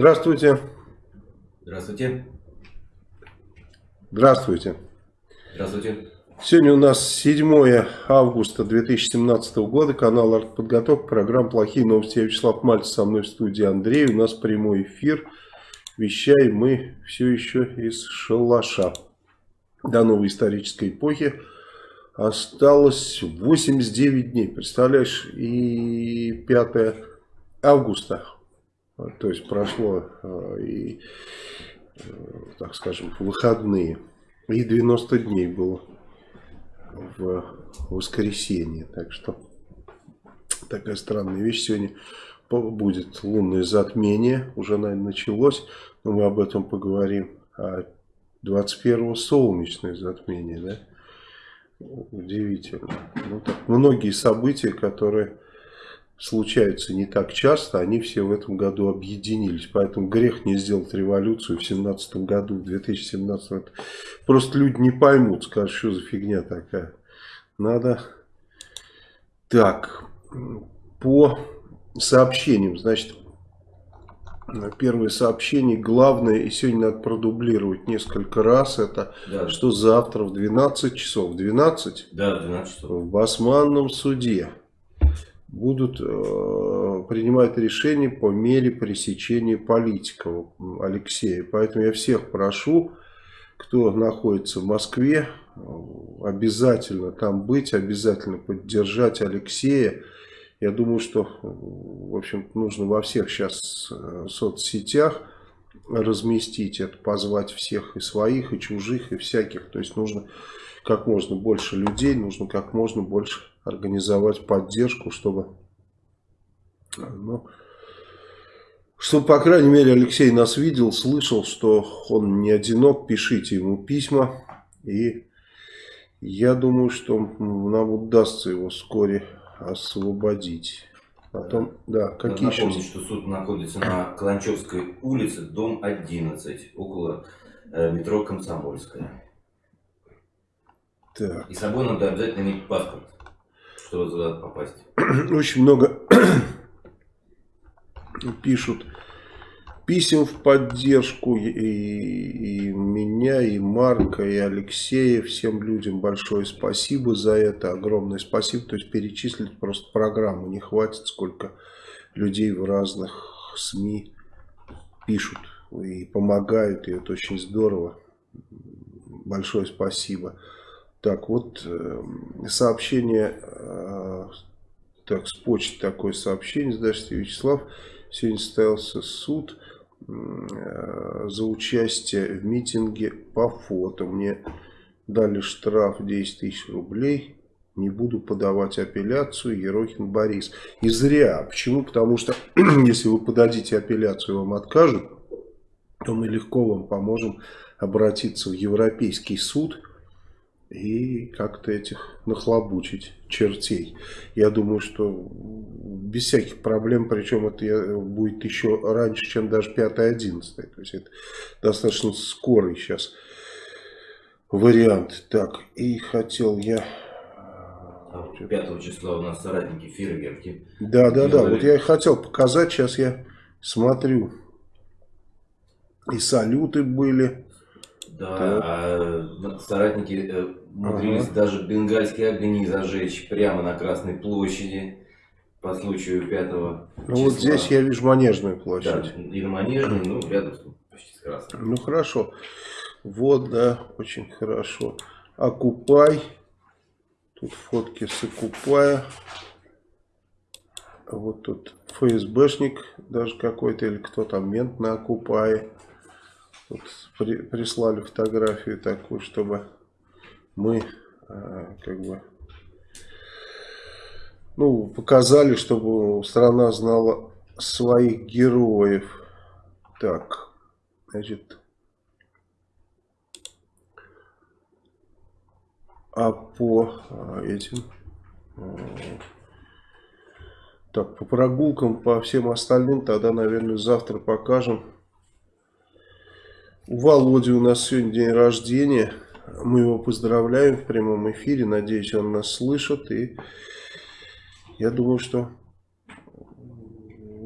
Здравствуйте. Здравствуйте. Здравствуйте. Здравствуйте. Сегодня у нас 7 августа 2017 года, канал «Артподготовка», программа «Плохие новости». Я Вячеслав Мальцев, со мной в студии Андрей. У нас прямой эфир. Вещаем мы все еще из шалаша. До новой исторической эпохи осталось 89 дней. Представляешь, и 5 августа. То есть прошло э, и, э, так скажем, выходные. И 90 дней было в воскресенье. Так что такая странная вещь. Сегодня будет лунное затмение. Уже, наверное, началось. Но мы об этом поговорим. А 21 солнечное затмение. Да? Удивительно. Ну, так, многие события, которые случаются не так часто, они все в этом году объединились. Поэтому грех не сделать революцию в 2017 году, в 2017. Просто люди не поймут, скажут, что за фигня такая. Надо... Так, по сообщениям, значит, первое сообщение, главное, и сегодня надо продублировать несколько раз, это да. что завтра в 12 часов, в 12? Да, в 12 часов. В Басманном суде будут э, принимать решения по мере пресечения политиков Алексея. Поэтому я всех прошу, кто находится в Москве, обязательно там быть, обязательно поддержать Алексея. Я думаю, что в общем нужно во всех сейчас э, соцсетях разместить это, позвать всех и своих, и чужих, и всяких. То есть нужно как можно больше людей, нужно как можно больше организовать поддержку, чтобы, ну, чтобы, по крайней мере, Алексей нас видел, слышал, что он не одинок, пишите ему письма, и я думаю, что нам удастся его вскоре освободить. Потом, да, какие Надо напомнить, что суд находится на Каланчевской улице, дом 11, около э, метро Комсомольская. Так. И с собой надо обязательно иметь паспорт чтобы туда попасть? Очень много пишут писем в поддержку и, и меня, и Марка, и Алексея. Всем людям большое спасибо за это. Огромное спасибо. То есть перечислить просто программу не хватит, сколько людей в разных СМИ пишут и помогают. И это очень здорово. Большое спасибо. Так, вот э, сообщение, э, так, с почты такое сообщение, здравствуйте, Вячеслав. Сегодня состоялся суд э, за участие в митинге по фото. Мне дали штраф 10 тысяч рублей. Не буду подавать апелляцию. Ерохин Борис. И зря. Почему? Потому что если вы подадите апелляцию, вам откажут, то мы легко вам поможем обратиться в Европейский суд и как-то этих нахлобучить чертей. Я думаю, что без всяких проблем, причем это будет еще раньше, чем даже 5-11. То есть это достаточно скорый сейчас вариант. Так, и хотел я... 5 а числа у нас соратники фейерверки. Да, да, да. Вот я хотел показать, сейчас я смотрю. И салюты были. Да, а соратники э, умудрились ага. даже бенгальские огни зажечь прямо на Красной площади по случаю 5 Ну вот здесь я вижу Манежную площадь. Да, и на Манежной, ну рядом почти с Красной. Ну хорошо. Вот, да, очень хорошо. Окупай. Тут фотки с Окупая. Вот тут ФСБшник даже какой-то, или кто там, мент на Окупае. Вот при, прислали фотографию такую, чтобы мы э, как бы ну, показали, чтобы страна знала своих героев. Так, значит, а по э, этим, э, так, по прогулкам, по всем остальным, тогда, наверное, завтра покажем. У Володи у нас сегодня день рождения. Мы его поздравляем в прямом эфире. Надеюсь, он нас слышит. И я думаю, что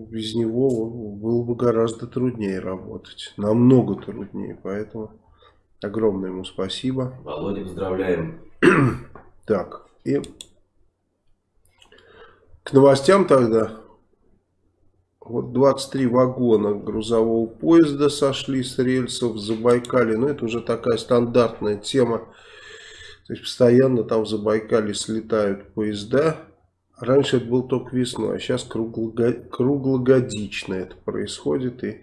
без него было бы гораздо труднее работать. Намного труднее. Поэтому огромное ему спасибо. Володя, поздравляем. Так, и к новостям тогда. Вот 23 вагона грузового поезда сошли с рельсов в Забайкале. Ну, это уже такая стандартная тема. То есть, постоянно там в Забайкале слетают поезда. Раньше это было только весной, а сейчас круглогодично это происходит. И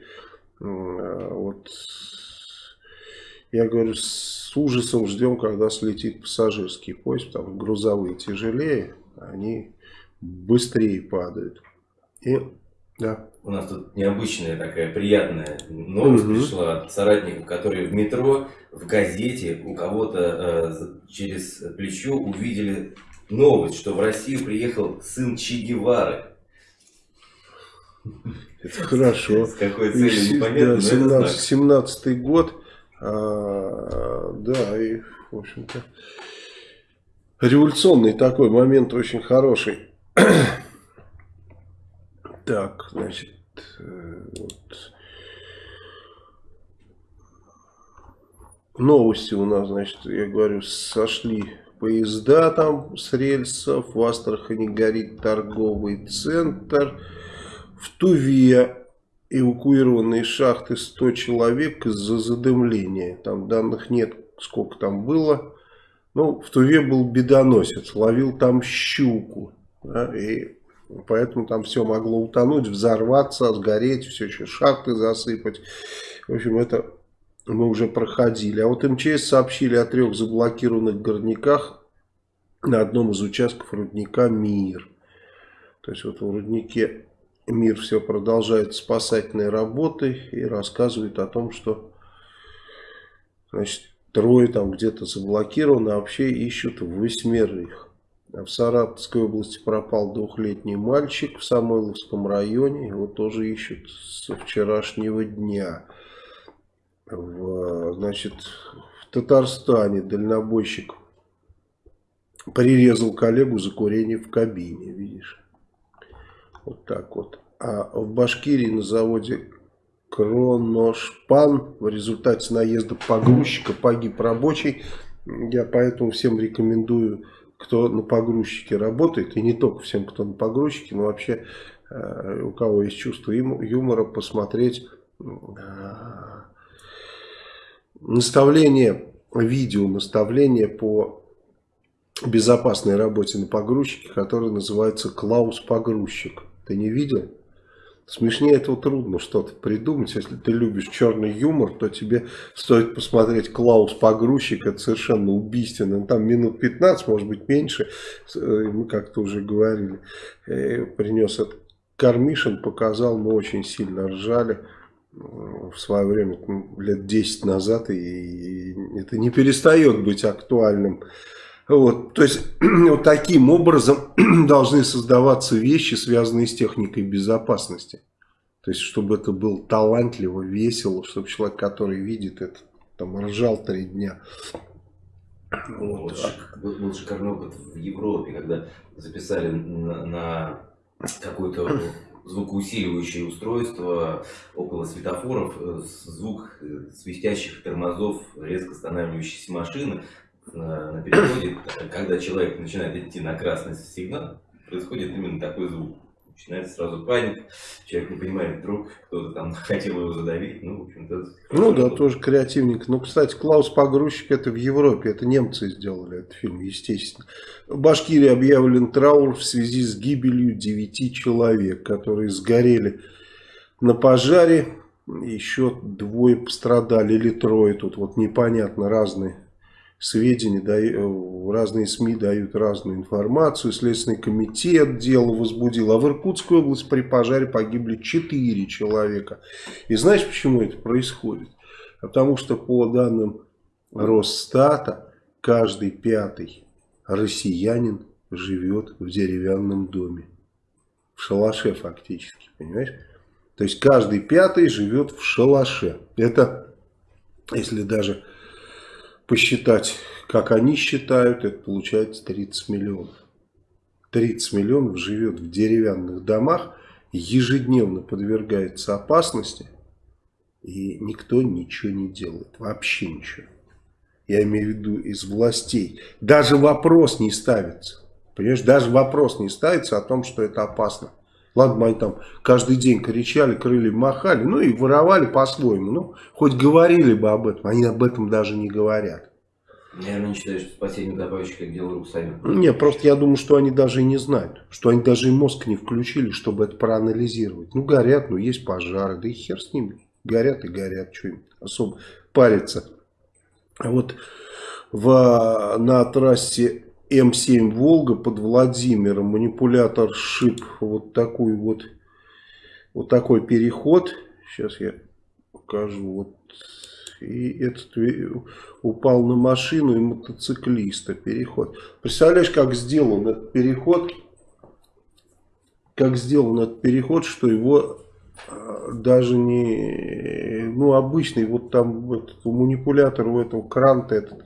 вот я говорю, с ужасом ждем, когда слетит пассажирский поезд, что грузовые тяжелее, они быстрее падают. И да. У нас тут необычная такая приятная новость угу. пришла от соратников, которые в метро, в газете у кого-то э, через плечо увидели новость, что в Россию приехал сын Че Гевары. Это хорошо. С какой целью непонятно, да, 17, 17 год. А, да, и, в общем-то, революционный такой момент очень хороший. Так, значит, э, вот. Новости у нас, значит, я говорю, сошли поезда там с рельсов, в Астрахани горит торговый центр, в Туве эвакуированные шахты 100 человек из-за задымления. Там данных нет, сколько там было. Ну, в Туве был бедоносец, ловил там щуку. Да, и Поэтому там все могло утонуть, взорваться, сгореть, все еще шахты засыпать. В общем, это мы уже проходили. А вот МЧС сообщили о трех заблокированных горняках на одном из участков рудника «Мир». То есть вот в руднике «Мир» все продолжает спасательные работы и рассказывает о том, что значит, трое там где-то заблокированы, а вообще ищут восьмерых. В Саратовской области пропал двухлетний мальчик в Самойловском районе. Его тоже ищут со вчерашнего дня. В, значит, в Татарстане дальнобойщик прирезал коллегу за курение в кабине. Видишь? Вот так вот. А в Башкирии на заводе Кроношпан в результате наезда погрузчика погиб рабочий. Я поэтому всем рекомендую кто на погрузчике работает, и не только всем, кто на погрузчике, но вообще э, у кого есть чувство юмора, посмотреть э, наставление, видео наставление по безопасной работе на погрузчике, которое называется «Клаус Погрузчик». Ты не видел? Смешнее этого трудно что-то придумать. Если ты любишь черный юмор, то тебе стоит посмотреть Клаус Погрузчик. Это совершенно убийственно. Там минут 15, может быть меньше. Э, мы как-то уже говорили. Э, принес этот Кармишин, показал. Мы очень сильно ржали в свое время, лет 10 назад. И это не перестает быть актуальным. Вот, то есть вот таким образом должны создаваться вещи, связанные с техникой безопасности. То есть, чтобы это было талантливо, весело, чтобы человек, который видит это, там ржал три дня. Вот. Был, был шикарный опыт в Европе, когда записали на, на какое-то звукоусиливающее устройство около светофоров, э, звук э, свистящих тормозов резко останавливающейся машины на, на переходе, когда человек начинает идти на красный сигнал, происходит именно такой звук. Начинается сразу паника, человек не понимает, вдруг кто-то там хотел его задавить, ну, в общем-то... Ну да, тоже креативник. Ну, кстати, Клаус Погрузчик, это в Европе, это немцы сделали этот фильм, естественно. В Башкирии объявлен траур в связи с гибелью девяти человек, которые сгорели на пожаре. Еще двое пострадали, или трое, тут вот непонятно, разные сведения, э, разные СМИ дают разную информацию, Следственный комитет дело возбудил, а в Иркутской области при пожаре погибли 4 человека. И знаешь, почему это происходит? Потому что по данным Росстата, каждый пятый россиянин живет в деревянном доме. В шалаше фактически, понимаешь? То есть каждый пятый живет в шалаше. Это, если даже посчитать, как они считают, это получается 30 миллионов. 30 миллионов живет в деревянных домах. ежедневно подвергается опасности, и никто ничего не делает, вообще ничего. Я имею в виду из властей. Даже вопрос не ставится. Понимаешь, даже вопрос не ставится о том, что это опасно. Ладно, они там каждый день кричали, крылья махали, ну и воровали по-своему. Ну, хоть говорили бы об этом, они об этом даже не говорят. Наверное, не считаю, что спасение добавщика дело рук сами. Не, просто я думаю, что они даже и не знают. Что они даже и мозг не включили, чтобы это проанализировать. Ну, горят, ну, есть пожары, да и хер с ними. Горят и горят, что им особо париться. А вот в, на трассе М7 Волга под Владимиром манипулятор шип вот такой вот, вот такой переход. Сейчас я покажу. Вот. И этот упал на машину и мотоциклиста переход. Представляешь, как сделан этот переход? Как сделан этот переход, что его а, даже не, ну, обычный, вот там этот, манипулятор у этого кранта этот,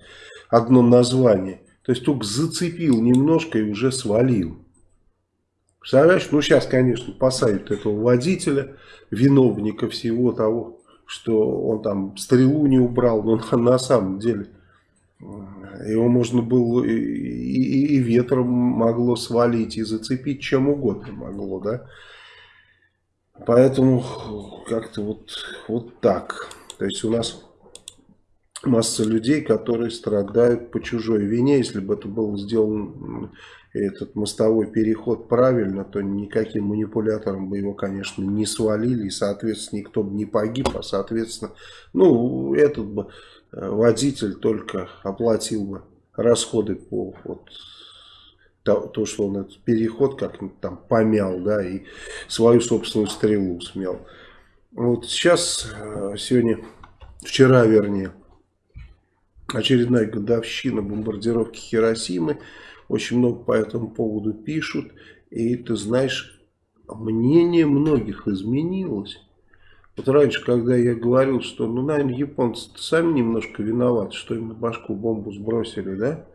одно название. То есть только зацепил немножко и уже свалил. Представляешь, ну сейчас, конечно, посадят этого водителя, виновника всего того, что он там стрелу не убрал, но на, на самом деле его можно было и, и, и ветром могло свалить, и зацепить чем угодно могло, да. Поэтому как-то вот, вот так. То есть у нас масса людей, которые страдают по чужой вине. Если бы это был сделан этот мостовой переход правильно, то никаким манипулятором бы его, конечно, не свалили. И, соответственно, никто бы не погиб. А, соответственно, ну, этот бы э, водитель только оплатил бы расходы по вот, то, то, что он этот переход как-нибудь там помял, да, и свою собственную стрелу смел. Вот сейчас, э, сегодня, вчера вернее, очередная годовщина бомбардировки Хиросимы. Очень много по этому поводу пишут. И ты знаешь, мнение многих изменилось. Вот раньше, когда я говорил, что, ну, наверное, японцы сами немножко виноваты, что им на башку бомбу сбросили, да?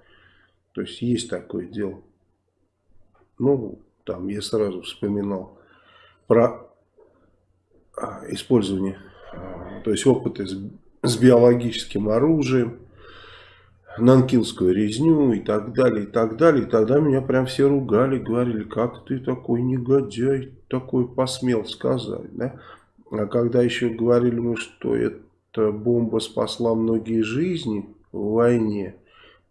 То есть, есть такое дело. Ну, там я сразу вспоминал про а, использование, а, то есть опыты с, с биологическим оружием, нанкинскую резню и так далее, и так далее. И тогда меня прям все ругали, говорили, как ты такой негодяй, такой посмел сказать, да? А когда еще говорили мы, что эта бомба спасла многие жизни в войне,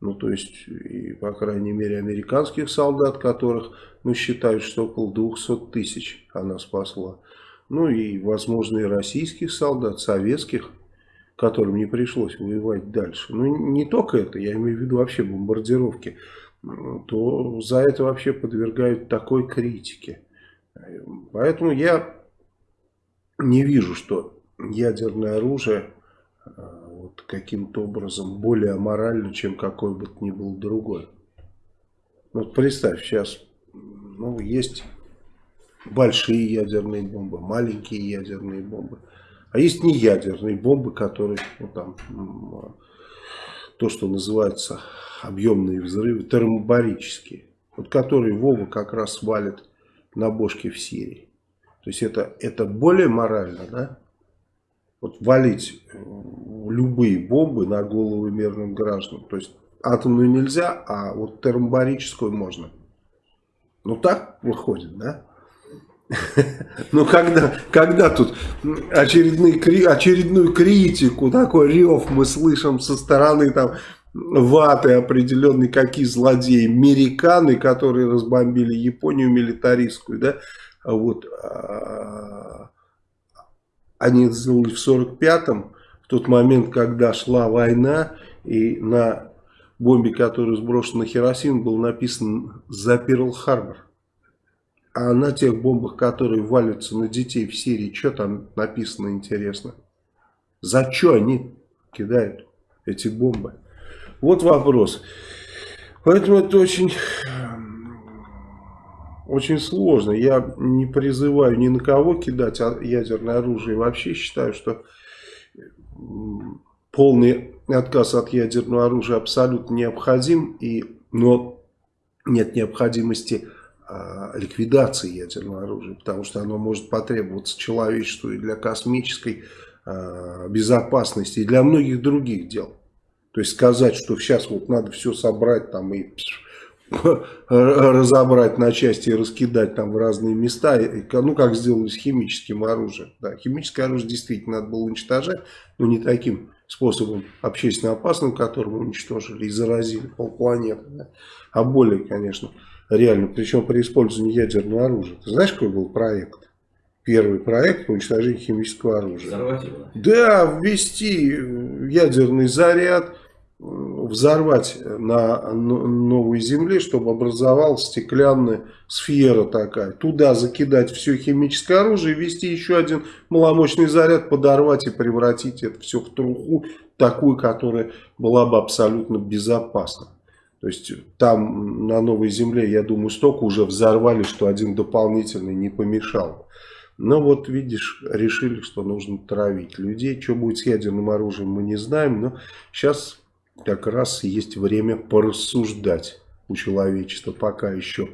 ну, то есть, и, по крайней мере, американских солдат, которых, ну, считают, что около 200 тысяч она спасла. Ну, и, возможно, и российских солдат, советских, которым не пришлось воевать дальше. Ну, не только это, я имею в виду вообще бомбардировки. То за это вообще подвергают такой критике. Поэтому я не вижу, что ядерное оружие вот каким-то образом более аморально, чем какой бы то ни был другой. Вот представь, сейчас ну, есть большие ядерные бомбы, маленькие ядерные бомбы. А есть не ядерные бомбы, которые, ну, там, то, что называется объемные взрывы, термобарические. Вот которые Вова как раз свалит на бошке в Сирии. То есть это, это более морально, да? Вот валить любые бомбы на головы мирных граждан. То есть атомную нельзя, а вот термобарическую можно. Ну так выходит, да? Ну когда, когда тут очередные, очередную критику, такой рев мы слышим со стороны там ваты определенной, какие злодеи, американы, которые разбомбили Японию милитаристскую, да, а вот а, они это сделали в 45-м, тот момент, когда шла война, и на бомбе, которая сброшена на Хиросиму, было написано «За Перл-Харбор». А на тех бомбах, которые валятся на детей в Сирии, что там написано интересно? За что они кидают эти бомбы? Вот вопрос. Поэтому это очень, очень сложно. Я не призываю ни на кого кидать ядерное оружие. Вообще считаю, что полный отказ от ядерного оружия абсолютно необходим, и, но нет необходимости а, ликвидации ядерного оружия, потому что оно может потребоваться человечеству и для космической а, безопасности, и для многих других дел. То есть сказать, что сейчас вот надо все собрать там и разобрать на части и раскидать там в разные места, ну как сделали с химическим оружием. Да, химическое оружие действительно надо было уничтожать, но не таким способом общественно опасным, которым уничтожили и заразили полпланеты, да, а более, конечно, реально, причем при использовании ядерного оружия. Ты знаешь, какой был проект? Первый проект по уничтожению химического оружия. Взорвать его? Да, ввести ядерный заряд, взорвать на новой земле, чтобы образовалась стеклянная сфера такая. Туда закидать все химическое оружие, ввести еще один маломощный заряд, подорвать и превратить это все в труху, такую, которая была бы абсолютно безопасна. То есть там на новой земле, я думаю, столько уже взорвали, что один дополнительный не помешал. Но вот видишь, решили, что нужно травить людей. Что будет с ядерным оружием, мы не знаем. Но сейчас как раз есть время порассуждать у человечества пока еще.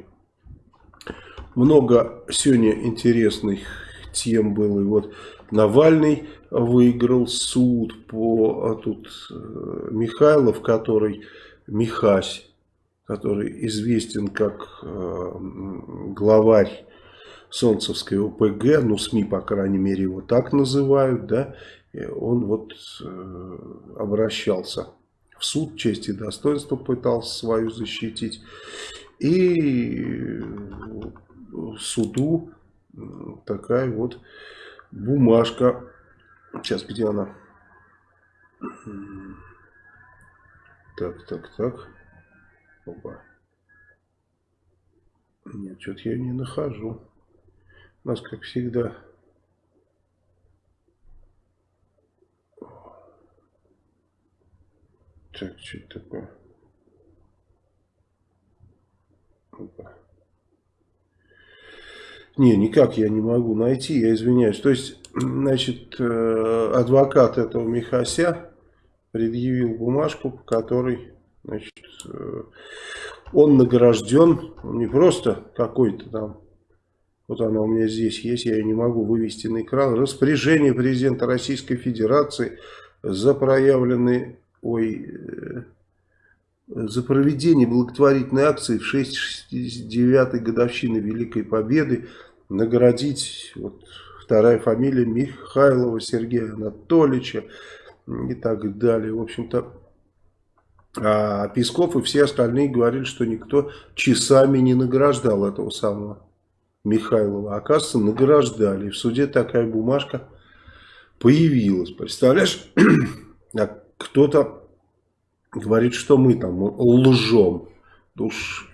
Много сегодня интересных тем было. И вот Навальный выиграл суд по а тут э, Михайлов, который Михась, который известен как э, главарь Солнцевской ОПГ, ну СМИ, по крайней мере, его так называют, да, он вот э, обращался в суд, честь и достоинство пытался свою защитить, и суду такая вот бумажка, сейчас где она? Так, так, так. Опа. Нет, что-то я не нахожу. У нас, как всегда, Так, что это такое? Опа. Не, никак я не могу найти, я извиняюсь. То есть, значит, э, адвокат этого Михася предъявил бумажку, по которой значит, э, он награжден, не просто какой-то там, вот она у меня здесь есть, я ее не могу вывести на экран, распоряжение президента Российской Федерации за проявленные, ой, э, за проведение благотворительной акции в 69-й годовщины Великой Победы наградить, вот вторая фамилия Михайлова Сергея Анатольевича, и так далее. В общем-то, а Песков и все остальные говорили, что никто часами не награждал этого самого Михайлова. Оказывается, награждали. В суде такая бумажка появилась. Представляешь, а кто-то говорит, что мы там лжем. Уж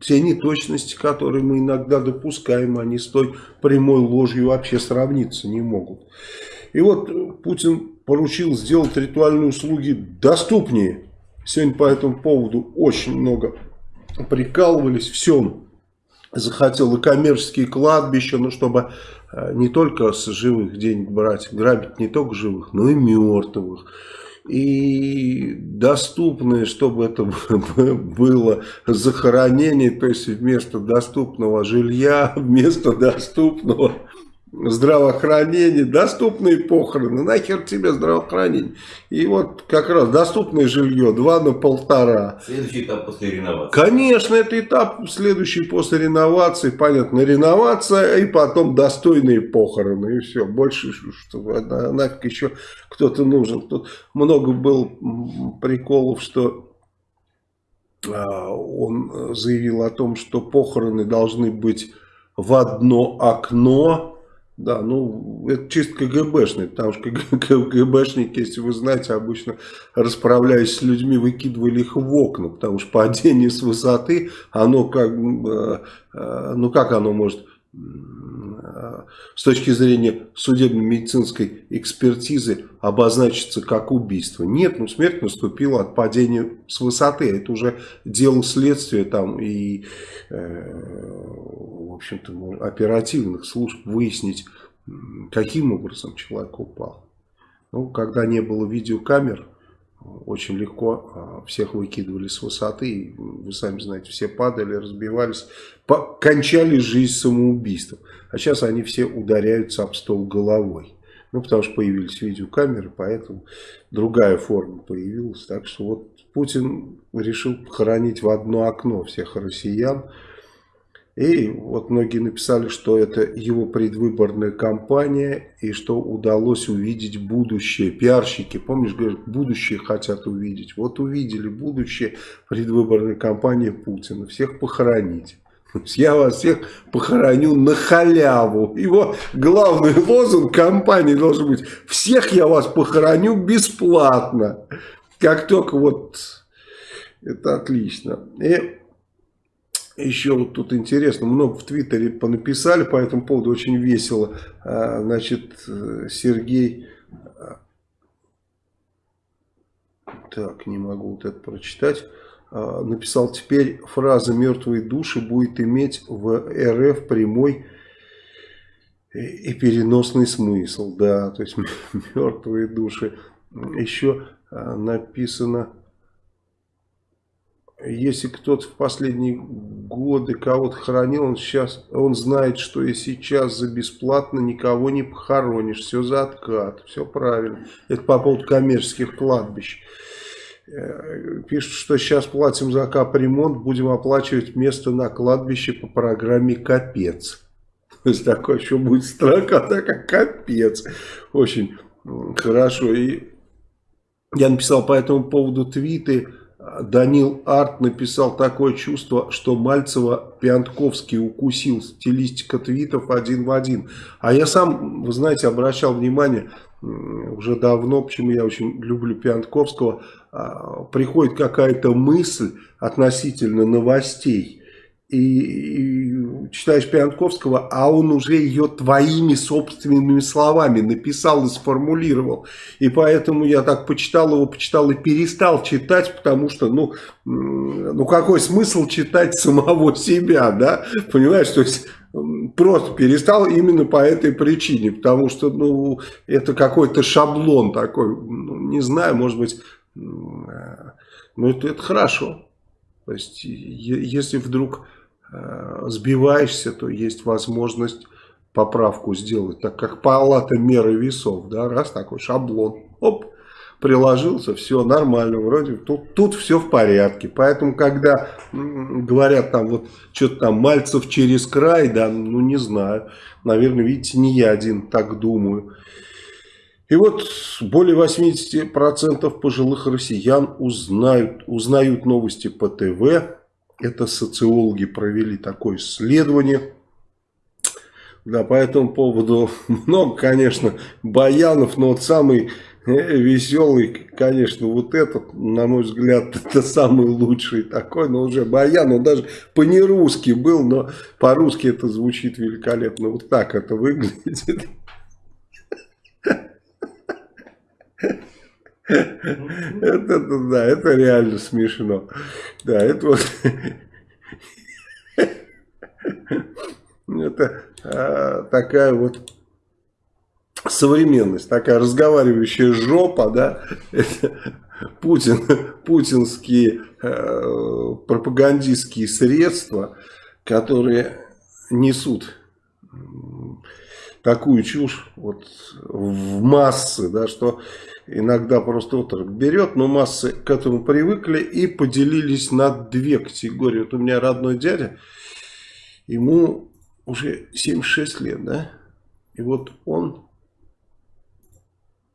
те неточности, которые мы иногда допускаем, они с той прямой ложью вообще сравниться не могут. И вот Путин поручил сделать ритуальные услуги доступнее. Сегодня по этому поводу очень много прикалывались. Все захотел и коммерческие кладбища, ну, чтобы э, не только с живых денег брать, грабить не только живых, но и мертвых. И доступное, чтобы это было захоронение, то есть вместо доступного жилья, вместо доступного здравоохранение, доступные похороны, нахер тебе здравоохранение. И вот как раз доступное жилье 2 на полтора. Следующий этап после реновации. Конечно, это этап следующий после реновации, понятно, реновация и потом достойные похороны. И все, больше что, нафиг еще кто-то нужен. Тут много было приколов, что а, он заявил о том, что похороны должны быть в одно окно да, ну, это чисто КГБшный, потому что КГБшники, если вы знаете, обычно расправляясь с людьми, выкидывали их в окна, потому что падение с высоты, оно как, э, э, ну как оно может с точки зрения судебно-медицинской экспертизы обозначиться как убийство. Нет, ну смерть наступила от падения с высоты. Это уже дело следствия там и, э, в общем-то, оперативных служб выяснить, каким образом человек упал. Ну, когда не было видеокамер, очень легко а, всех выкидывали с высоты, вы сами знаете, все падали, разбивались, кончали жизнь самоубийством. А сейчас они все ударяются об стол головой. Ну, потому что появились видеокамеры, поэтому другая форма появилась. Так что вот Путин решил похоронить в одно окно всех россиян. И вот многие написали, что это его предвыборная кампания и что удалось увидеть будущее. Пиарщики, помнишь, говорят, будущее хотят увидеть. Вот увидели будущее предвыборной кампании Путина. Всех похоронить. Я вас всех похороню на халяву. Его главный лозунг компании должен быть «Всех я вас похороню бесплатно». Как только вот... Это отлично. И еще вот тут интересно, много в Твиттере понаписали по этому поводу, очень весело. А, значит, Сергей... Так, не могу вот это прочитать. А, написал, теперь фраза «мертвые души» будет иметь в РФ прямой и переносный смысл. Да, то есть мертвые души. Еще а, написано, если кто-то в последние годы кого-то хоронил, он сейчас, он знает, что и сейчас за бесплатно никого не похоронишь, все за откат, все правильно. Это по поводу коммерческих кладбищ. Э, пишут, что сейчас платим за капремонт, будем оплачивать место на кладбище по программе «Капец». То есть такой еще будет строка, так как «Капец». Очень хорошо. И я написал по этому поводу твиты. Данил Арт написал такое чувство, что Мальцева Пиантковский укусил. Стилистика твитов один в один. А я сам, вы знаете, обращал внимание уже давно, почему я очень люблю Пиантковского, приходит какая-то мысль относительно новостей, и, и читаешь Пиантковского, а он уже ее твоими собственными словами написал и сформулировал. И поэтому я так почитал его, почитал и перестал читать, потому что, ну, ну какой смысл читать самого себя, да? Понимаешь, то есть просто перестал именно по этой причине, потому что, ну, это какой-то шаблон такой, ну, не знаю, может быть, ну, это, это хорошо. То есть, если вдруг э, сбиваешься, то есть возможность поправку сделать, так как палата меры весов, да, раз такой шаблон, оп, приложился, все нормально, вроде тут, тут все в порядке. Поэтому, когда говорят там вот что-то там Мальцев через край, да, ну не знаю, наверное, видите, не я один так думаю. И вот более 80% пожилых россиян узнают, узнают новости по ТВ. Это социологи провели такое исследование. Да, по этому поводу много, конечно, баянов, но вот самый Э, веселый, конечно, вот этот, на мой взгляд, это самый лучший такой, но уже баян, он даже по-нерусски был, но по-русски это звучит великолепно. Вот так это выглядит. Это, да, это реально смешно. Да, это вот... Это а, такая вот современность, такая разговаривающая жопа, да, Путин, путинские э, пропагандистские средства, которые несут такую чушь вот в массы, да, что иногда просто отрок берет, но массы к этому привыкли и поделились на две категории. Вот у меня родной дядя, ему уже 76 лет, да, и вот он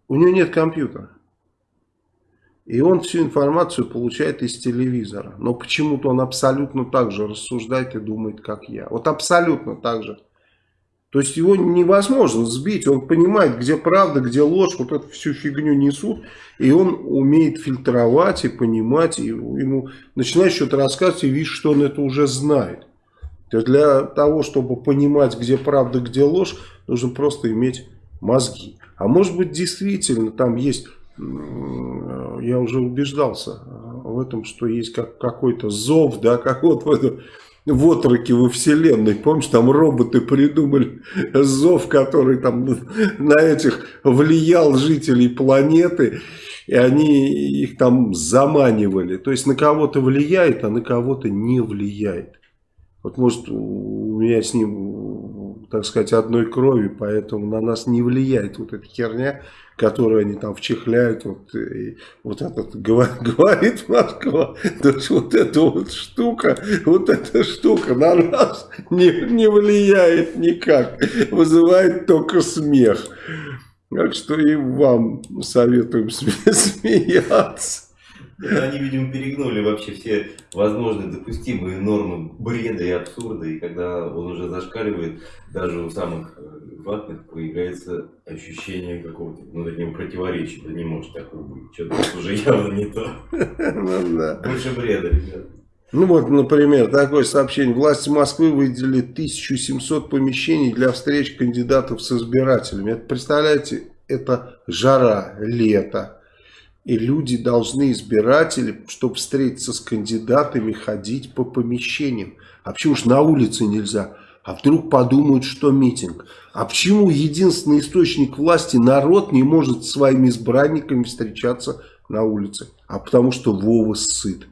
у него нет компьютера. И он всю информацию получает из телевизора. Но почему-то он абсолютно так же рассуждает и думает, как я. Вот абсолютно так же. То есть его невозможно сбить. Он понимает, где правда, где ложь. Вот эту всю фигню несут. И он умеет фильтровать и понимать. И ему начинает что-то рассказывать и видишь, что он это уже знает. То есть для того, чтобы понимать, где правда, где ложь, нужно просто иметь мозги. А может быть действительно там есть, я уже убеждался в этом, что есть как, какой-то зов, да, как вот в этом в отроке во вселенной. Помнишь, там роботы придумали зов, который там на этих влиял жителей планеты. И они их там заманивали. То есть на кого-то влияет, а на кого-то не влияет. Вот может у меня с ним, так сказать, одной крови, поэтому на нас не влияет вот эта херня которую они там вчихляют, вот, и, вот этот говорит Москва, то есть вот эта вот штука, вот эта штука на нас не, не влияет никак, вызывает только смех. Так что и вам советуем смеяться. Они, видимо, перегнули вообще все возможные допустимые нормы бреда и абсурда, и когда он уже зашкаливает, даже у самых э, ватных появляется ощущение какого-то внутреннего противоречия. Да не может такого быть, что-то уже явно не то. Ну Больше бреда, ребят. Ну вот, например, такое сообщение. Власти Москвы выделили 1700 помещений для встреч кандидатов с избирателями. Это, представляете, это жара, лето и люди должны, избиратели, чтобы встретиться с кандидатами, ходить по помещениям. А почему же на улице нельзя? А вдруг подумают, что митинг? А почему единственный источник власти, народ, не может с своими избранниками встречаться на улице? А потому что Вова сыт.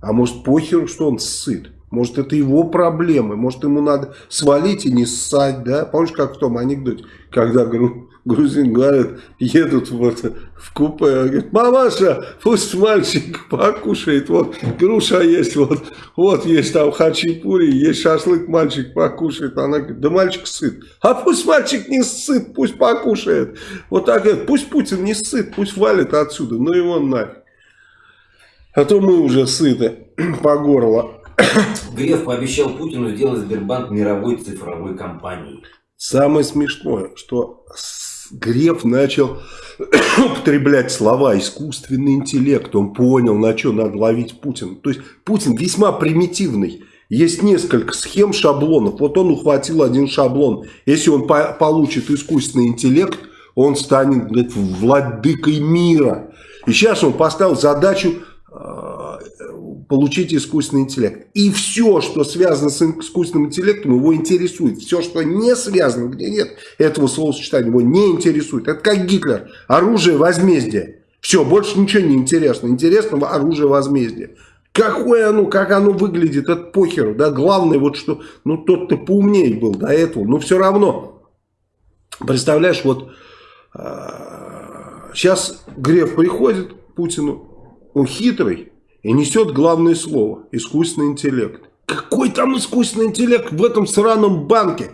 А может похеру, что он сыт? Может это его проблемы? Может ему надо свалить и не ссать, да? Помнишь, как в том анекдоте, когда говорю, грузин говорят, едут вот в купе, говорит, мамаша, пусть мальчик покушает, вот груша есть, вот, вот есть там хачапури, есть шашлык, мальчик покушает. Она говорит, да мальчик сыт. А пусть мальчик не сыт, пусть покушает. Вот так говорит, пусть Путин не сыт, пусть валит отсюда, ну его нафиг. А то мы уже сыты по горло. Греф пообещал Путину сделать Сбербанк мировой цифровой компанией. Самое смешное, что Греф начал употреблять слова искусственный интеллект. Он понял, на что надо ловить Путина. То есть Путин весьма примитивный. Есть несколько схем, шаблонов. Вот он ухватил один шаблон. Если он по получит искусственный интеллект, он станет говорит, владыкой мира. И сейчас он поставил задачу получить искусственный интеллект. И все, что связано с искусственным интеллектом, его интересует. Все, что не связано, где нет этого словосочетания, его не интересует. Это как Гитлер. Оружие возмездия. Все, больше ничего не интересно. Интересно оружие возмездия. Какое оно, как оно выглядит, это похеру. Да? Главное, вот что, ну тот-то поумнее был до этого. Но все равно, представляешь, вот сейчас а, Греф приходит к Путину, он хитрый, и несет главное слово – искусственный интеллект. Какой там искусственный интеллект в этом сраном банке?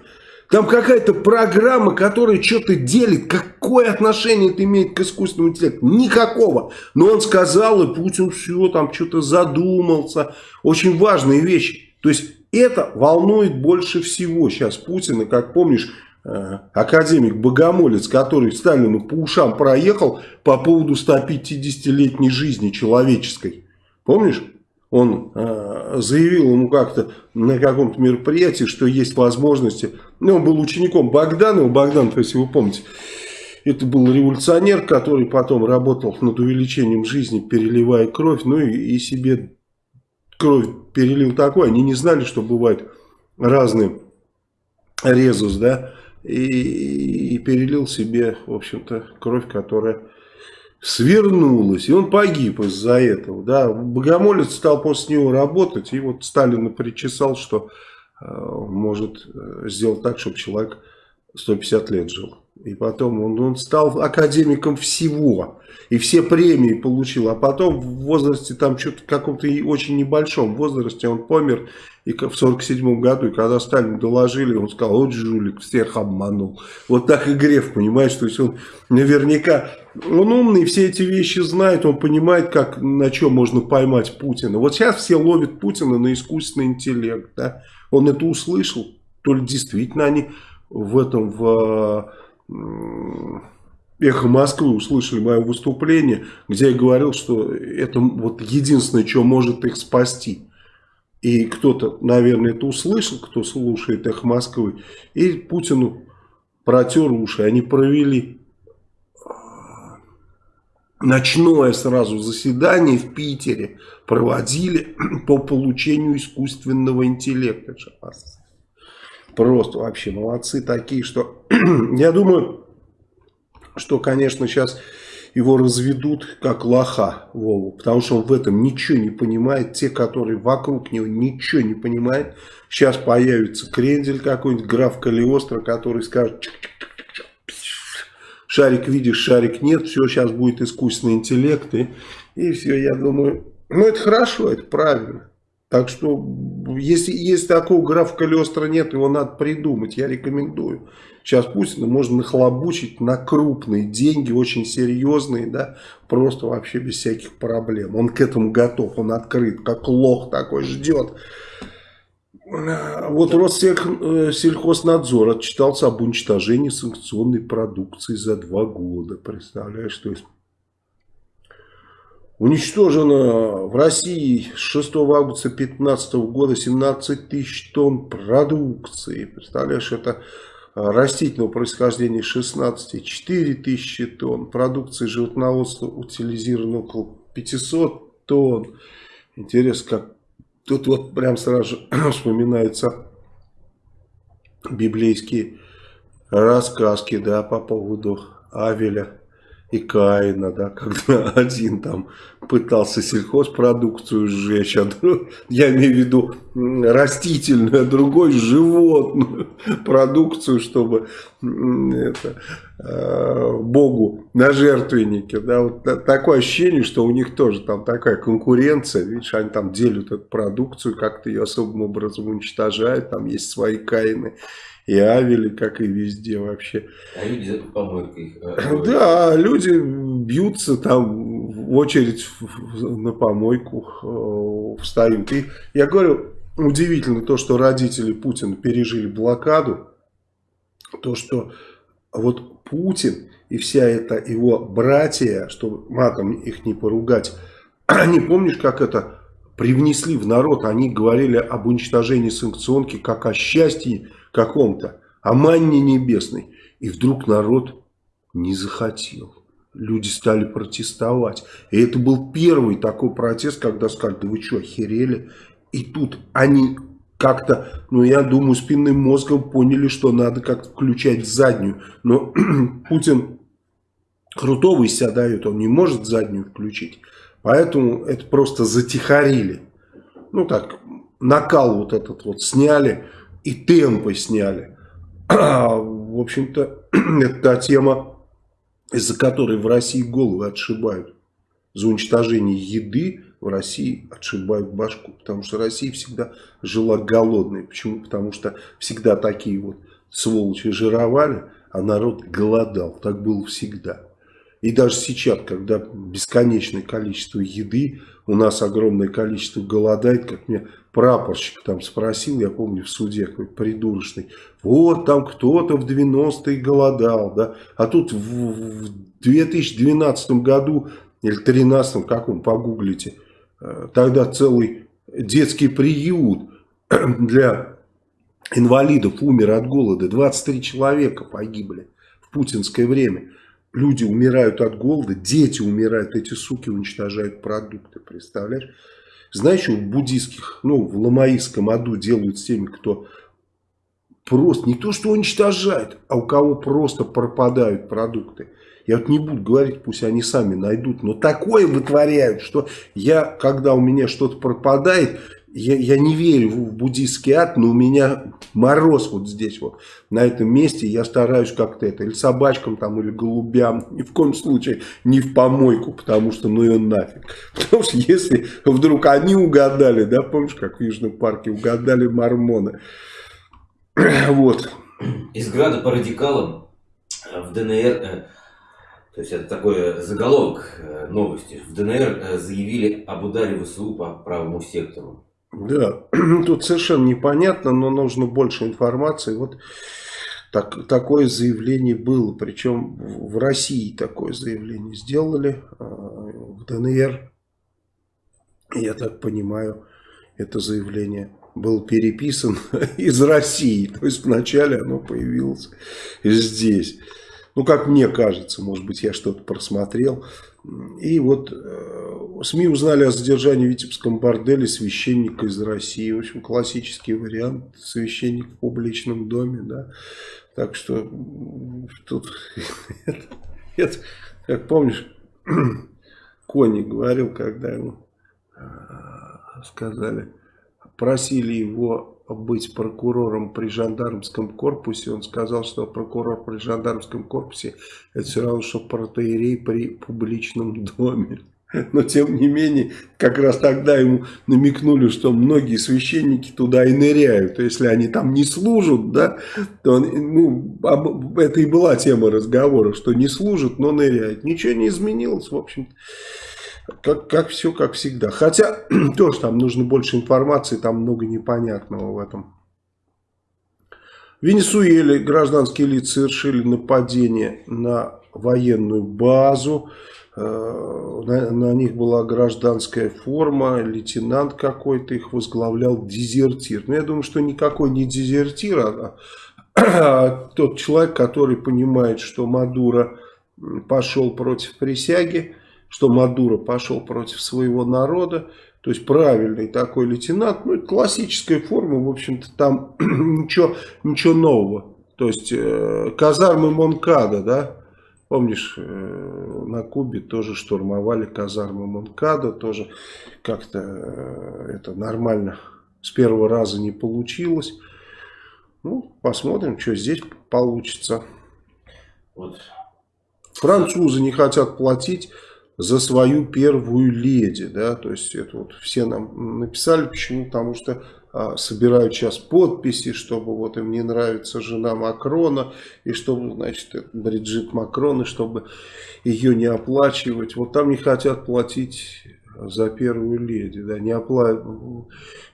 Там какая-то программа, которая что-то делит. Какое отношение это имеет к искусственному интеллекту? Никакого. Но он сказал, и Путин все, там что-то задумался. Очень важные вещи. То есть это волнует больше всего сейчас Путина. Как помнишь, э, академик Богомолец, который Сталину по ушам проехал по поводу 150-летней жизни человеческой. Помнишь? Он э, заявил ему как-то на каком-то мероприятии, что есть возможности. Ну, он был учеником Богданова. Богдан, если вы помните, это был революционер, который потом работал над увеличением жизни, переливая кровь. Ну и, и себе кровь перелил такой. Они не знали, что бывает разные резус, да. И, и перелил себе, в общем-то, кровь, которая свернулась, и он погиб из-за этого. Да. Богомолец стал после него работать, и вот Сталин причесал, что э, может э, сделать так, чтобы человек 150 лет жил. И потом он, он стал академиком всего. И все премии получил. А потом в возрасте, там что-то каком-то очень небольшом возрасте он помер. И в 47 году, и когда Сталин доложили, он сказал, вот жулик, всех обманул. Вот так и Греф, понимаешь, то есть он наверняка, он умный, все эти вещи знает, он понимает, как, на чем можно поймать Путина. Вот сейчас все ловят Путина на искусственный интеллект, да. Он это услышал, то ли действительно они в этом, в Эхо Москвы услышали мое выступление, где я говорил, что это вот единственное, что может их спасти. И кто-то, наверное, это услышал, кто слушает Эхо Москвы. И Путину протер уши. Они провели ночное сразу заседание в Питере проводили по получению искусственного интеллекта. Просто вообще молодцы такие, что я думаю, что, конечно, сейчас его разведут как лоха Вову, потому что он в этом ничего не понимает. Те, которые вокруг него ничего не понимают. Сейчас появится крендель какой-нибудь, граф Калиостро, который скажет, шарик видишь, шарик нет, все, сейчас будет искусственный интеллект, и, и все, я думаю, ну это хорошо, это правильно. Так что, если, если такого графа Калиостро нет, его надо придумать, я рекомендую. Сейчас Путина можно нахлобучить на крупные деньги, очень серьезные, да, просто вообще без всяких проблем. Он к этому готов, он открыт, как лох такой ждет. Вот Россельхознадзор отчитался об уничтожении санкционной продукции за два года. Представляешь, что есть? Уничтожено в России с 6 августа 2015 года 17 тысяч тонн продукции. Представляешь, это растительного происхождения 16, 4 тысячи тонн. Продукции животноводства утилизировано около 500 тонн. Интересно, как Тут вот прям сразу же вспоминаются библейские рассказки, да, по поводу Авеля и Каина, да, когда один там пытался сельхозпродукцию сжечь, а друг, я имею в виду растительную, а другой животную продукцию, чтобы это, э, Богу на жертвеннике. Да, вот такое ощущение, что у них тоже там такая конкуренция, видишь, они там делят эту продукцию, как-то ее особым образом уничтожают, там есть свои Каины и Авели, как и везде вообще. А люди за помойку их... Э, да, люди бьются там в очередь на помойку э, встают. И я говорю, удивительно то, что родители Путина пережили блокаду, то, что вот Путин и вся эта его братья, что матом их не поругать, они, помнишь, как это привнесли в народ, они говорили об уничтожении санкционки как о счастье каком-то, о манне небесной. И вдруг народ не захотел. Люди стали протестовать. И это был первый такой протест, когда сказали, да вы что, охерели? И тут они как-то, ну я думаю, спинным мозгом поняли, что надо как-то включать заднюю. Но Путин крутого из себя дает, он не может заднюю включить. Поэтому это просто затихарили. Ну так, накал вот этот вот сняли и темпы сняли. В общем-то, это та тема, из-за которой в России головы отшибают. За уничтожение еды в России отшибают башку. Потому что Россия всегда жила голодной. Почему? Потому что всегда такие вот сволочи жировали, а народ голодал. Так было всегда. И даже сейчас, когда бесконечное количество еды, у нас огромное количество голодает, как мне прапорщик там спросил, я помню в суде какой придурочный, вот там кто-то в 90-е голодал, да, а тут в, в 2012 году или 2013, как он, погуглите, э, тогда целый детский приют для инвалидов умер от голода, 23 человека погибли в путинское время. Люди умирают от голода, дети умирают, эти суки уничтожают продукты, представляешь? Знаешь, что в буддийских, ну, в ламаистском аду делают с теми, кто просто, не то что уничтожает, а у кого просто пропадают продукты. Я вот не буду говорить, пусть они сами найдут, но такое вытворяют, что я, когда у меня что-то пропадает, я, я не верю в буддийский ад, но у меня мороз вот здесь вот, на этом месте. Я стараюсь как-то это, или собачкам там, или голубям, ни в коем случае не в помойку, потому что ну ее нафиг. Потому что если вдруг они угадали, да, помнишь, как в Южном парке угадали мормоны. Вот. Из града по радикалам в ДНР, э, то есть это такой заголовок э, новости, в ДНР э, заявили об ударе ВСУ по правому сектору. Да, тут совершенно непонятно, но нужно больше информации. Вот так, такое заявление было, причем в России такое заявление сделали, а, в ДНР, я так понимаю, это заявление было переписано из России, то есть вначале оно появилось здесь. Ну, как мне кажется, может быть, я что-то просмотрел, И вот э, СМИ узнали о задержании в Витебском борделе священника из России. В общем, классический вариант. Священник в публичном доме, да. Так что тут, как помнишь, Кони говорил, когда ему э, сказали, просили его быть прокурором при жандармском корпусе, он сказал, что прокурор при жандармском корпусе это все равно, что протеерей при публичном доме. Но тем не менее, как раз тогда ему намекнули, что многие священники туда и ныряют. Если они там не служат, да, то ну, это и была тема разговора, что не служат, но ныряют. Ничего не изменилось, в общем-то как, как все, как всегда. Хотя, тоже там нужно больше информации, там много непонятного в этом. В Венесуэле гражданские лица совершили нападение на военную базу. Э, на, на них была гражданская форма, лейтенант какой-то их возглавлял, дезертир. Но ну, я думаю, что никакой не дезертир, а, а тот человек, который понимает, что Мадуро пошел против присяги, что Мадуро пошел против своего народа. То есть правильный такой лейтенант. Ну, это классическая форма, в общем-то, там ничего, ничего нового. То есть э, казармы Монкада, да, помнишь, э, на Кубе тоже штурмовали казармы Монкада, тоже как-то э, это нормально с первого раза не получилось. Ну, посмотрим, что здесь получится. Вот. Французы не хотят платить за свою первую леди, да, то есть это вот все нам написали, почему, потому что а, собирают сейчас подписи, чтобы вот им не нравится жена Макрона, и чтобы, значит, Бриджит Макрон, и чтобы ее не оплачивать, вот там не хотят платить за первую леди, да, не опла...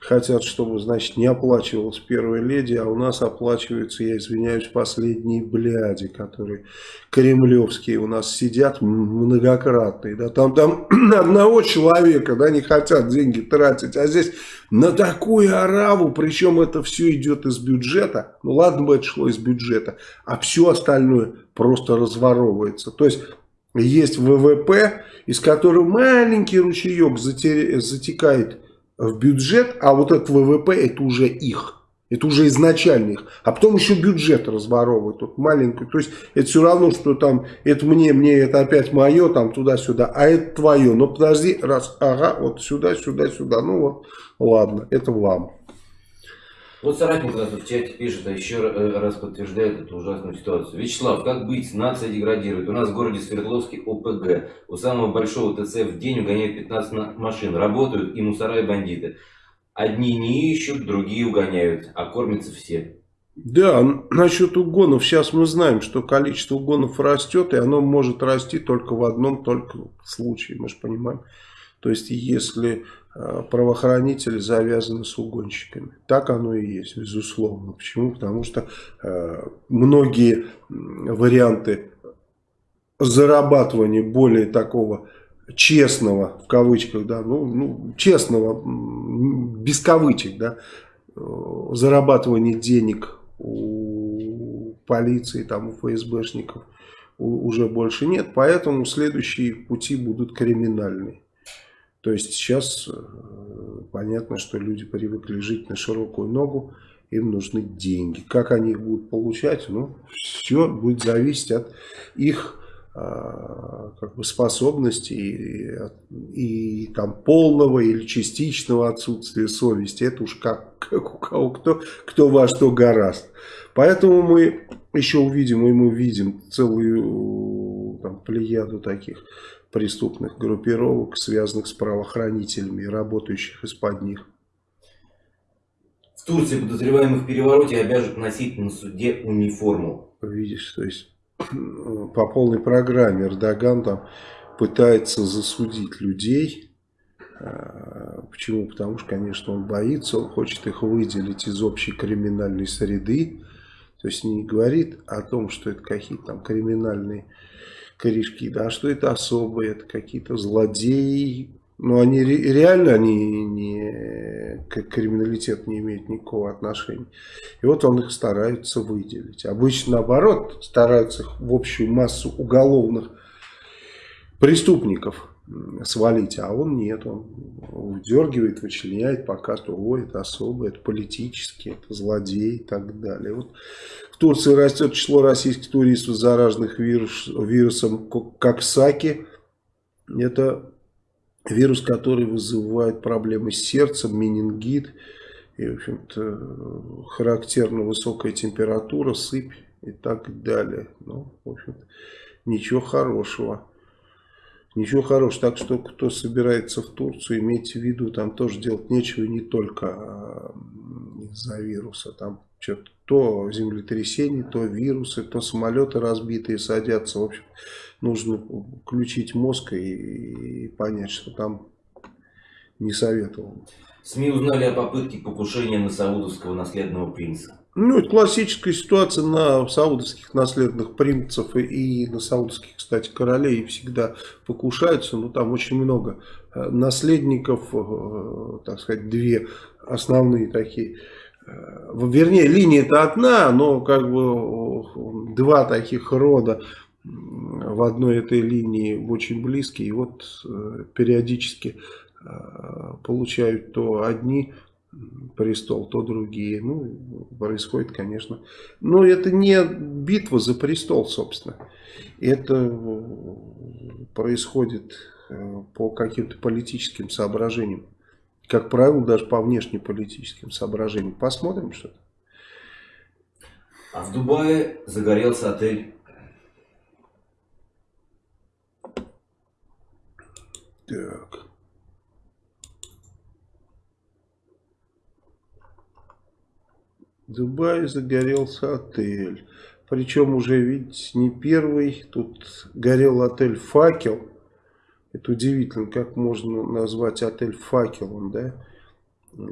хотят, чтобы, значит, не оплачивалась первая леди, а у нас оплачиваются, я извиняюсь, последние бляди, которые кремлевские у нас сидят многократные, да, там, там одного человека, да, не хотят деньги тратить, а здесь на такую ораву, причем это все идет из бюджета, ну ладно бы это шло из бюджета, а все остальное просто разворовывается, то есть есть ВВП, из которого маленький ручеек затекает в бюджет, а вот этот ВВП это уже их. Это уже изначально их. А потом еще бюджет разворовывают. Тут маленький. То есть это все равно, что там это мне, мне это опять мое, там туда-сюда, а это твое. Но подожди, раз, ага, вот сюда, сюда, сюда. Ну вот, ладно, это вам. Вот соратник у нас в чате пишет, а еще э, раз подтверждает эту ужасную ситуацию. Вячеслав, как быть? Нация деградирует. У нас в городе Свердловске ОПГ. У самого большого ТЦ в день угоняют 15 машин. Работают и мусора, и бандиты. Одни не ищут, другие угоняют, а кормятся все. Да, насчет угонов. Сейчас мы знаем, что количество угонов растет, и оно может расти только в одном только случае, мы же понимаем. То есть, если Э, правоохранители завязаны с угонщиками. Так оно и есть, безусловно. Почему? Потому что э, многие варианты зарабатывания более такого честного, в кавычках, да, ну, ну честного, без кавычек, да, э, зарабатывания денег у полиции, там, у ФСБшников уже больше нет, поэтому следующие пути будут криминальные. То есть сейчас э, понятно, что люди привыкли жить на широкую ногу, им нужны деньги. Как они их будут получать, ну, все будет зависеть от их а, как бы способности и, и, там полного или частичного отсутствия совести. Это уж как, как у кого, кто, кто во что гораст. Поэтому мы еще увидим, и мы видим целую там, плеяду таких преступных группировок, связанных с правоохранителями и работающих из-под них. В Турции подозреваемых в перевороте обяжут носить на суде униформу. Видишь, то есть по полной программе Эрдоган там пытается засудить людей. А, почему? Потому что, конечно, он боится, он хочет их выделить из общей криминальной среды. То есть не говорит о том, что это какие-то там криминальные корешки, да, что это особые, это какие-то злодеи, но они реально они не, к криминалитету не имеют никакого отношения. И вот он их старается выделить. Обычно наоборот, стараются их в общую массу уголовных преступников свалить, а он нет, он вдергивает, вычленяет, показывает, ой, это особо, это политически, это злодей и так далее. Вот в Турции растет число российских туристов, зараженных вирус, вирусом Коксаки. Это вирус, который вызывает проблемы с сердцем, менингит, и, в общем-то, характерна высокая температура, сыпь и так далее. Ну, в общем-то, ничего хорошего. Ничего хорошего. Так что, кто собирается в Турцию, имейте в виду, там тоже делать нечего не только из-за вируса. Там что-то то землетрясение, то вирусы, то самолеты разбитые садятся. В общем, нужно включить мозг и, и понять, что там не советовал. СМИ узнали о попытке покушения на саудовского наследного принца. Ну, это классическая ситуация на саудовских наследных принцев и, и на саудовских, кстати, королей всегда покушаются. Но там очень много э, наследников, э, так сказать, две основные такие. Э, вернее, линия это одна, но как бы два таких рода в одной этой линии очень близкие. И вот периодически получают то одни престол, то другие. Ну, происходит, конечно. Но это не битва за престол, собственно. Это э, происходит э, по каким-то политическим соображениям. Как правило, даже по внешнеполитическим соображениям. Посмотрим что-то. А в Дубае загорелся отель. Так. Дубае загорелся отель. Причем уже, видите, не первый. Тут горел отель «Факел». Это удивительно, как можно назвать отель «Факелом», да?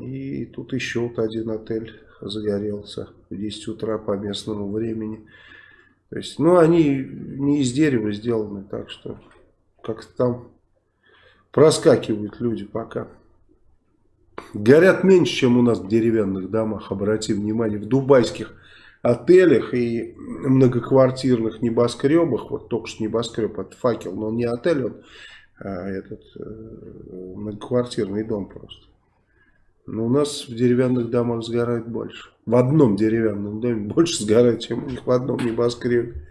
И тут еще вот один отель загорелся в 10 утра по местному времени. То есть, ну, они не из дерева сделаны, так что как-то там проскакивают люди пока. Горят меньше, чем у нас в деревянных домах, обрати внимание, в дубайских отелях и многоквартирных небоскребах, вот только что небоскреб, это факел, но не отель, он а этот э, многоквартирный дом просто. Но у нас в деревянных домах сгорает больше. В одном деревянном доме больше сгорает, чем у них в одном небоскребе.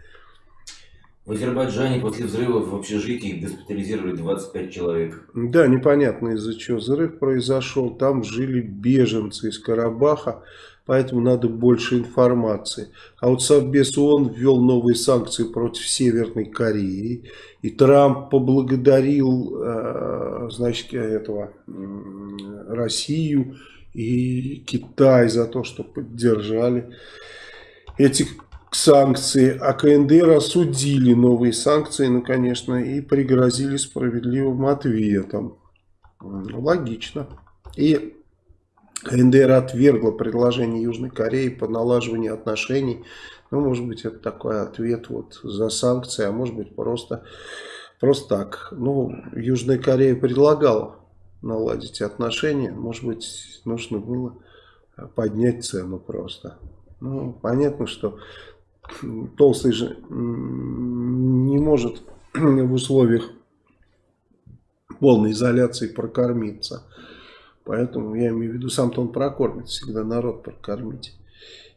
В Азербайджане после взрыва в общежитии госпитализировали 25 человек. Да, непонятно из-за чего взрыв произошел. Там жили беженцы из Карабаха, поэтому надо больше информации. А вот Совбез ООН ввел новые санкции против Северной Кореи. И Трамп поблагодарил э, значит, этого, Россию и Китай за то, что поддержали этих санкции, а КНДР осудили новые санкции, ну, конечно, и пригрозили справедливым ответом. Логично. И КНДР отвергла предложение Южной Кореи по налаживанию отношений. Ну, может быть, это такой ответ вот за санкции, а может быть, просто, просто так. Ну, Южная Корея предлагала наладить отношения. Может быть, нужно было поднять цену просто. Ну, понятно, что толстый же не может в условиях полной изоляции прокормиться. Поэтому я имею в виду, сам-то он прокормит, всегда народ прокормить.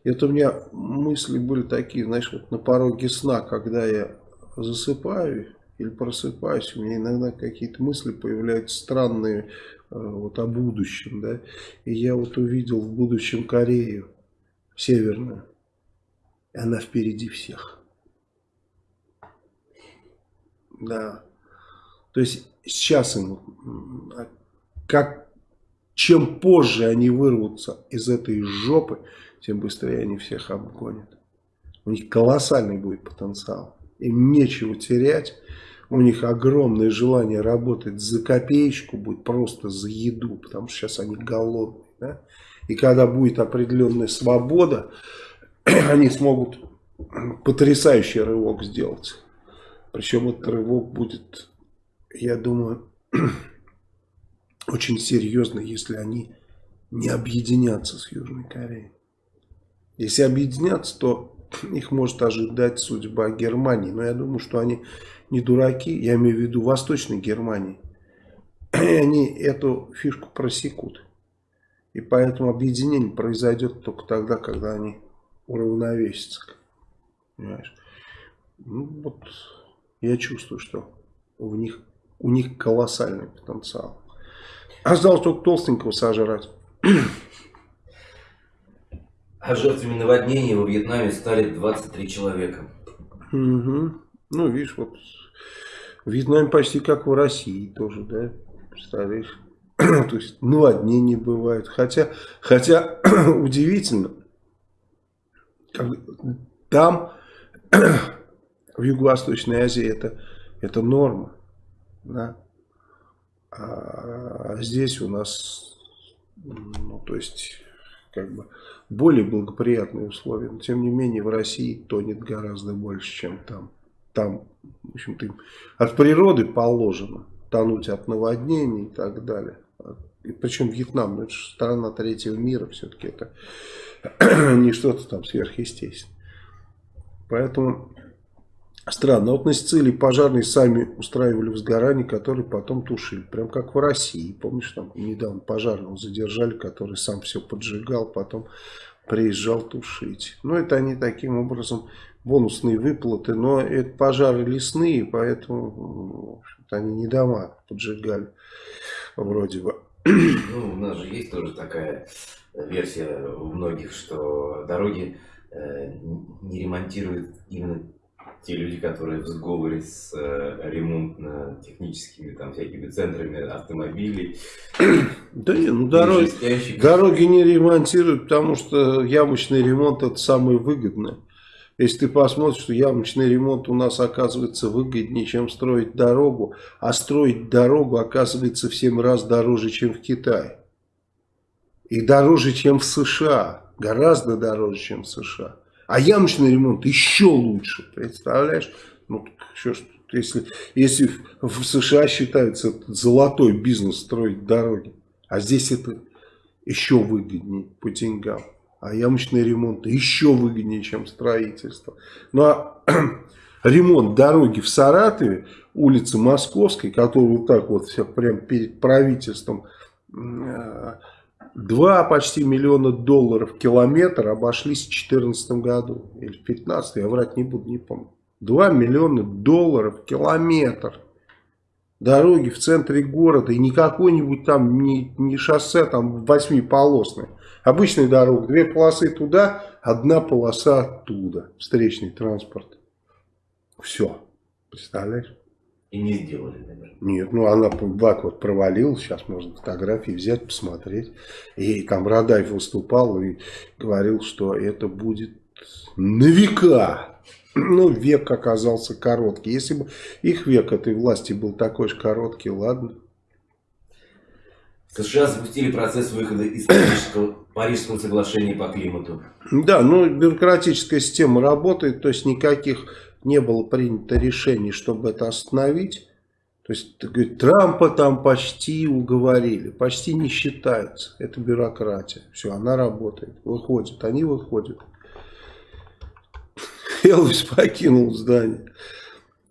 Это у меня мысли были такие, знаешь, вот на пороге сна, когда я засыпаю или просыпаюсь, у меня иногда какие-то мысли появляются странные э, вот о будущем, да. И я вот увидел в будущем Корею северную. Она впереди всех. Да. То есть сейчас им, как, чем позже они вырвутся из этой жопы, тем быстрее они всех обгонят. У них колоссальный будет потенциал. Им нечего терять. У них огромное желание работать за копеечку, будет просто за еду, потому что сейчас они голодные. Да? И когда будет определенная свобода, они смогут потрясающий рывок сделать. Причем этот рывок будет, я думаю, очень серьезный, если они не объединятся с Южной Кореей. Если объединятся, то их может ожидать судьба Германии. Но я думаю, что они не дураки, я имею в виду Восточной Германии. И они эту фишку просекут. И поэтому объединение произойдет только тогда, когда они уравновесятся. Понимаешь? Ну вот, я чувствую, что у них, у них колоссальный потенциал. Осталось только толстенького сожрать. А жертвами наводнения во Вьетнаме стали 23 человека. Угу. Ну, видишь, вот в Вьетнаме почти как в России тоже, да? Представляешь? То есть наводнений бывает. Хотя, хотя удивительно, там, в Юго-Восточной Азии, это, это норма. Да? А здесь у нас, ну, то есть, как бы, более благоприятные условия. Но, тем не менее, в России тонет гораздо больше, чем там. Там, в общем-то, от природы положено тонуть от наводнений и так далее. И причем Вьетнам, ну, это же страна третьего мира, все-таки это не что-то там сверхъестественное. Поэтому Странно. Вот на Сицилии пожарные сами устраивали возгорание, которые потом тушили. Прям как в России. Помнишь, там недавно пожарного задержали, который сам все поджигал, потом приезжал тушить. Ну, это они таким образом бонусные выплаты. Но это пожары лесные, поэтому они не дома поджигали вроде бы. Ну, у нас же есть тоже такая версия у многих, что дороги э, не ремонтируют именно те люди, которые в сговоре с э, ремонтно-техническими там всякими центрами автомобилей. Да нет, ну дороги, дороги не ремонтируют, потому что ямочный ремонт это самое выгодное. Если ты посмотришь, что ямочный ремонт у нас оказывается выгоднее, чем строить дорогу, а строить дорогу оказывается в 7 раз дороже, чем в Китае. И дороже, чем в США. Гораздо дороже, чем в США. А ямочный ремонт еще лучше, представляешь? Ну, что ж, если, если в США считается золотой бизнес строить дороги, а здесь это еще выгоднее по деньгам. А ямочный ремонт еще выгоднее, чем строительство. Ну а ремонт дороги в Саратове, улицы Московской, которую вот так вот все прям перед правительством э, 2 почти миллиона долларов километр обошлись в 2014 году. Или в 2015, я врать не буду, не помню. 2 миллиона долларов километр. Дороги в центре города. И не какой-нибудь там, не, не шоссе там восьмиполосное. Обычная дорога. Две полосы туда, одна полоса оттуда. Встречный транспорт. Все. Представляешь? И не сделали, наверное. Нет, ну она бак вот провалил, сейчас можно фотографии взять, посмотреть. И там Радаев выступал и говорил, что это будет на века. Ну, век оказался короткий. Если бы их век этой власти был такой же короткий, ладно. США запустили процесс выхода из Парижского, соглашения по климату. Да, ну бюрократическая система работает, то есть никаких не было принято решений, чтобы это остановить. То есть, говорит, Трампа там почти уговорили, почти не считается. Это бюрократия. Все, она работает, выходит, они выходят. Элвис покинул здание.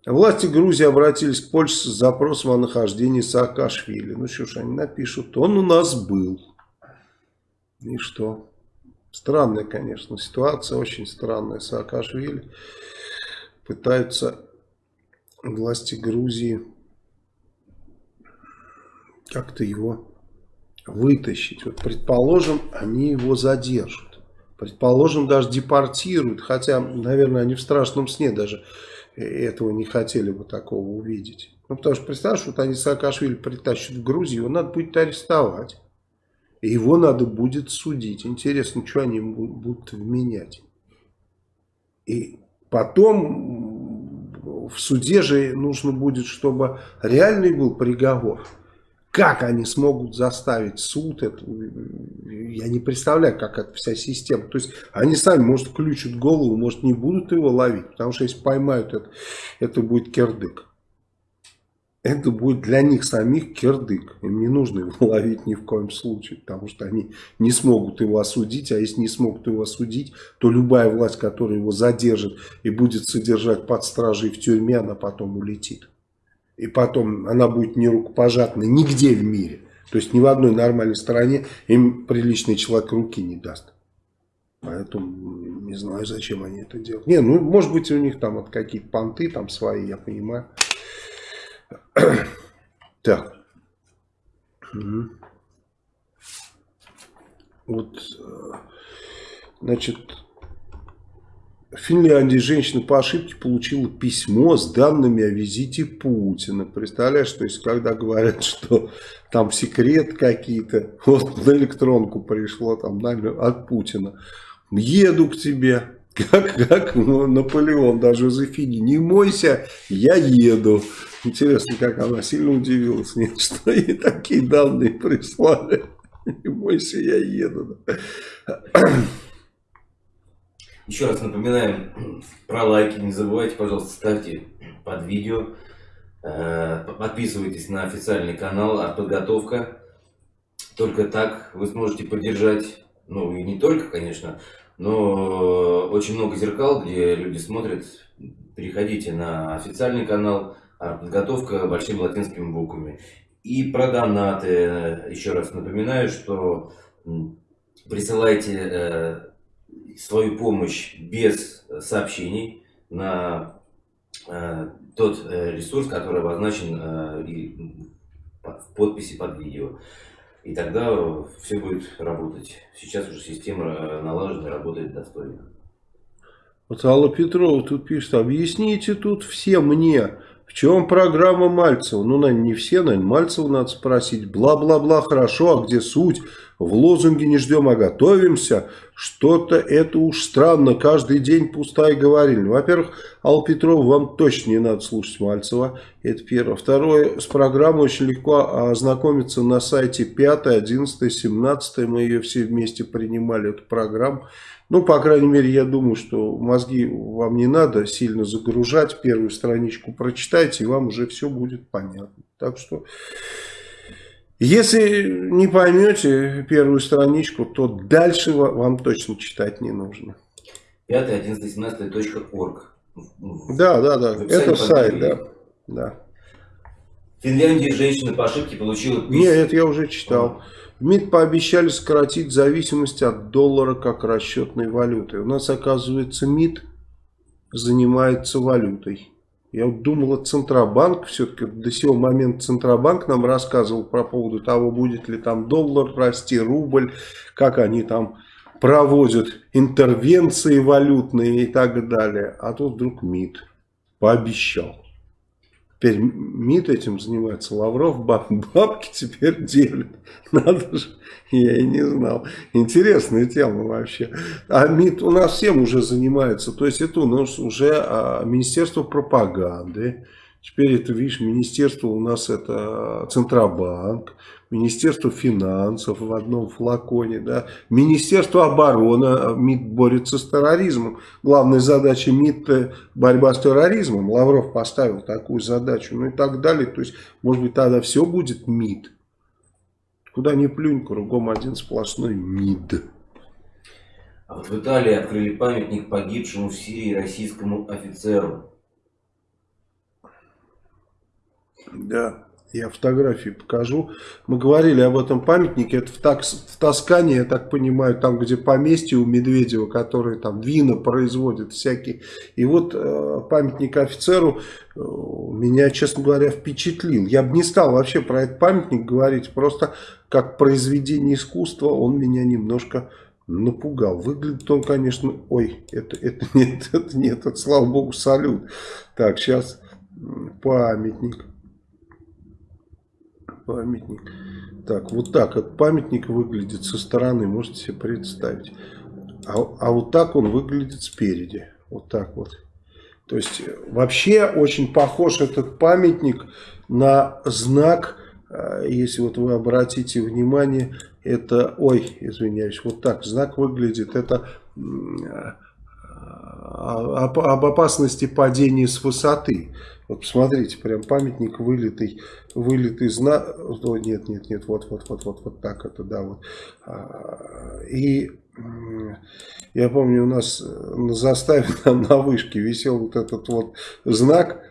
Власти Грузии обратились к Польше с запросом о нахождении Саакашвили. Ну что ж, они напишут, он у нас был. И что? Странная, конечно, ситуация, очень странная. Саакашвили пытаются власти Грузии как-то его вытащить. Вот, предположим, они его задержат. Предположим, даже депортируют. Хотя, наверное, они в страшном сне даже этого не хотели бы такого увидеть. Ну, потому что, представляешь, вот они Саакашвили притащат в Грузию, его надо будет арестовать. И его надо будет судить. Интересно, что они будут вменять. И Потом в суде же нужно будет, чтобы реальный был приговор. Как они смогут заставить суд, это, я не представляю, как эта вся система. То есть они сами, может, включат голову, может, не будут его ловить, потому что если поймают это, это будет кирдык. это будет для них самих кирдык. Им не нужно его ловить ни в коем случае, потому что они не смогут его осудить, а если не смогут его осудить, то любая власть, которая его задержит и будет содержать под стражей в тюрьме, она потом улетит. И потом она будет не рукопожатной нигде в мире. То есть ни в одной нормальной стране им приличный человек руки не даст. Поэтому не знаю, зачем они это делают. Не, ну, может быть, у них там вот какие-то понты там свои, я понимаю. Так. Вот, э, значит, в Финляндии женщина по ошибке получила письмо с данными о визите Путина. Представляешь, то есть, когда говорят, что там секрет какие-то, вот на электронку пришло там от Путина. Еду к тебе, как, как Наполеон, даже Жозефине, не мойся, я еду. Интересно, как она сильно удивилась, нет, что ей такие данные прислали. Не бойся, я еду. Еще раз напоминаем про лайки. Не забывайте, пожалуйста, ставьте под видео. Э, подписывайтесь на официальный канал «Артподготовка». Только так вы сможете поддержать, ну и не только, конечно, но очень много зеркал, где люди смотрят. Переходите на официальный канал «Артподготовка» большими латинскими буквами. И про донаты. Еще раз напоминаю, что присылайте э, свою помощь без сообщений на э, тот э, ресурс, который обозначен э, в подписи под видео. И тогда все будет работать. Сейчас уже система налажена, работает достойно. Вот Алла Петрова тут пишет, объясните тут все мне, чем программа Мальцева? Ну, наверное, не все, наверное, Мальцева надо спросить. Бла-бла-бла, хорошо, а где суть? В лозунге не ждем, а готовимся. Что-то это уж странно, каждый день пустая говорильня. Во-первых, Алла Петрова, вам точно не надо слушать Мальцева. Это первое. Второе, с программой очень легко ознакомиться на сайте 5, 11, 17. Мы ее все вместе принимали, эту программу. Ну, по крайней мере, я думаю, что мозги вам не надо сильно загружать. Первую страничку прочитайте, и вам уже все будет понятно. Так что... Если не поймете первую страничку, то дальше вам точно читать не нужно. 5, 11, 17 .org. Да, да, да. Это сайт, да. да. Финляндии женщина по ошибке получила... Нет, это я уже читал. МИД пообещали сократить зависимость от доллара как расчетной валюты. У нас, оказывается, МИД занимается валютой. Я вот думал, это Центробанк, все-таки до сего момента Центробанк нам рассказывал про поводу того, будет ли там доллар расти, рубль, как они там проводят интервенции валютные и так далее. А тут вдруг МИД пообещал. Теперь МИД этим занимается, Лавров баб, бабки теперь делит. Надо же, я и не знал. Интересная тема вообще. А МИД у нас всем уже занимается. То есть это у нас уже а, Министерство пропаганды. Теперь это, видишь, министерство у нас это Центробанк. Министерство финансов в одном флаконе, да, Министерство обороны, а, МИД борется с терроризмом. Главная задача МИД борьба с терроризмом. Лавров поставил такую задачу, ну и так далее. То есть, может быть, тогда все будет МИД. Куда ни плюнь, кругом один сплошной МИД. А вот в Италии открыли памятник погибшему в Сирии российскому офицеру. Да. Я фотографии покажу. Мы говорили об этом памятнике. Это в, Такс, в Тоскане, я так понимаю, там, где поместье у Медведева, который там вина производит всякие. И вот э, памятник офицеру э, меня, честно говоря, впечатлил. Я бы не стал вообще про этот памятник говорить. Просто как произведение искусства он меня немножко напугал. Выглядит он, конечно... Ой, это, это нет, это нет, это, слава богу, салют. Так, сейчас памятник памятник. Так, вот так этот памятник выглядит со стороны, можете себе представить. А, а вот так он выглядит спереди. Вот так вот. То есть вообще очень похож этот памятник на знак, э, если вот вы обратите внимание, это, ой, извиняюсь, вот так знак выглядит, это об, об опасности падения с высоты. Вот посмотрите, прям памятник вылитый, вылитый знак. Нет, нет, нет, вот, вот, вот, вот, вот так это, да, вот. А, и я помню, у нас на заставе там на вышке висел вот этот вот знак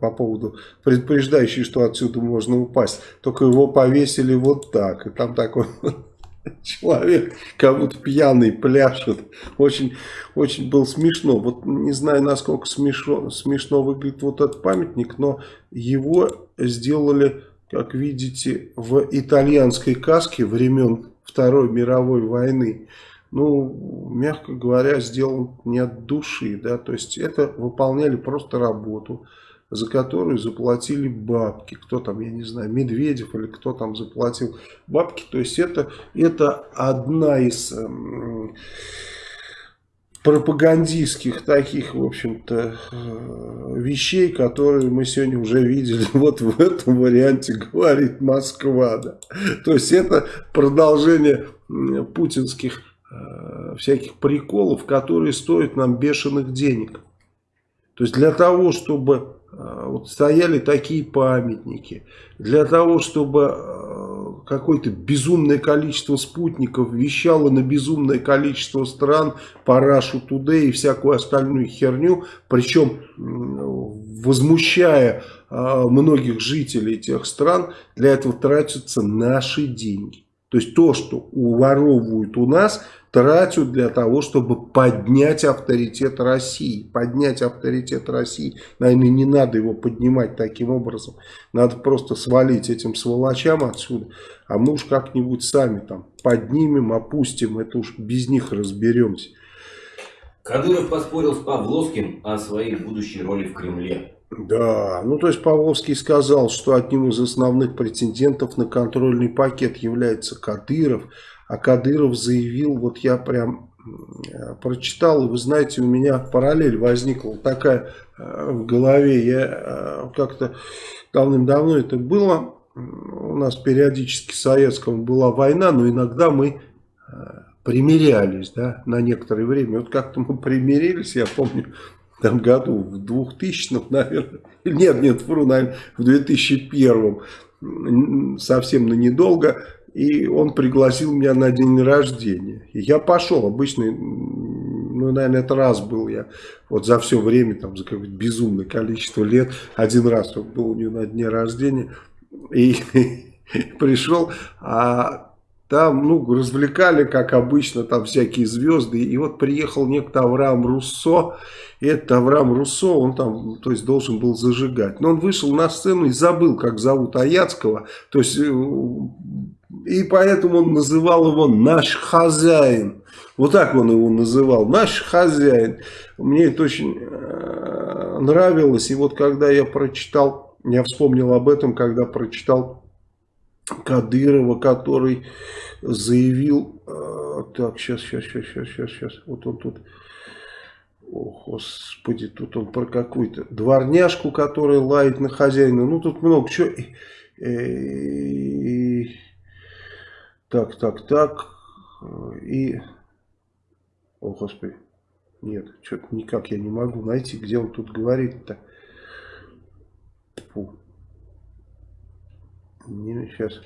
по поводу предупреждающий, что отсюда можно упасть. Только его повесили вот так. И там такой человек, как будто пьяный, пляшет. Очень, очень было смешно. Вот не знаю, насколько смешно, смешно выглядит вот этот памятник, но его сделали, как видите, в итальянской каске времен Второй мировой войны. Ну, мягко говоря, сделан не от души, да, то есть это выполняли просто работу за которую заплатили бабки. Кто там, я не знаю, Медведев или кто там заплатил бабки. То есть это, это одна из э, пропагандистских таких, в общем-то, э, вещей, которые мы сегодня уже видели вот в этом варианте, говорит Москва. Да. То есть это продолжение путинских э, всяких приколов, которые стоят нам бешеных денег. То есть для того, чтобы вот стояли такие памятники. Для того, чтобы а, какое-то безумное количество спутников вещало на безумное количество стран по Today и всякую остальную херню, причем возмущая а, многих жителей тех стран, для этого тратятся наши деньги. То есть то, что уворовывают у нас, тратят для того, чтобы поднять авторитет России. Поднять авторитет России, наверное, не надо его поднимать таким образом. Надо просто свалить этим сволочам отсюда. А мы уж как-нибудь сами там поднимем, опустим. Это уж без них разберемся. Кадыров поспорил с Павловским о своей будущей роли в Кремле. Да, ну то есть Павловский сказал, что одним из основных претендентов на контрольный пакет является Кадыров, а Кадыров заявил, вот я прям прочитал, и вы знаете, у меня параллель возникла такая э, в голове, я э, как-то давным-давно это было, у нас периодически в Советском была война, но иногда мы э, примирялись, да, на некоторое время. Вот как-то мы примирились, я помню, там году, в 2000 наверное, нет, нет, вру, наверное, в 2001 совсем на недолго, и он пригласил меня на день рождения. И я пошел, обычный, ну, наверное, это раз был я, вот за все время, там, за какое-то безумное количество лет, один раз был у него на дне рождения, и пришел, а там, ну, развлекали, как обычно, там всякие звезды. И вот приехал некто Авраам Руссо. И этот Авраам Руссо, он там, то есть, должен был зажигать. Но он вышел на сцену и забыл, как зовут Аяцкого. То есть, э, и поэтому он называл его «наш хозяин». Вот так он его называл, «наш хозяин». Мне это очень э, нравилось. И вот когда я прочитал, я вспомнил об этом, когда прочитал Кадырова, который заявил, э, так, сейчас, сейчас, сейчас, сейчас, сейчас, сейчас, вот он тут, о, господи, тут он про какую-то дворняжку, которая лает на хозяина, ну, тут много чего, так, так, так, и, о, господи, нет, что-то никак я не могу найти, где он тут говорит-то. Не, сейчас.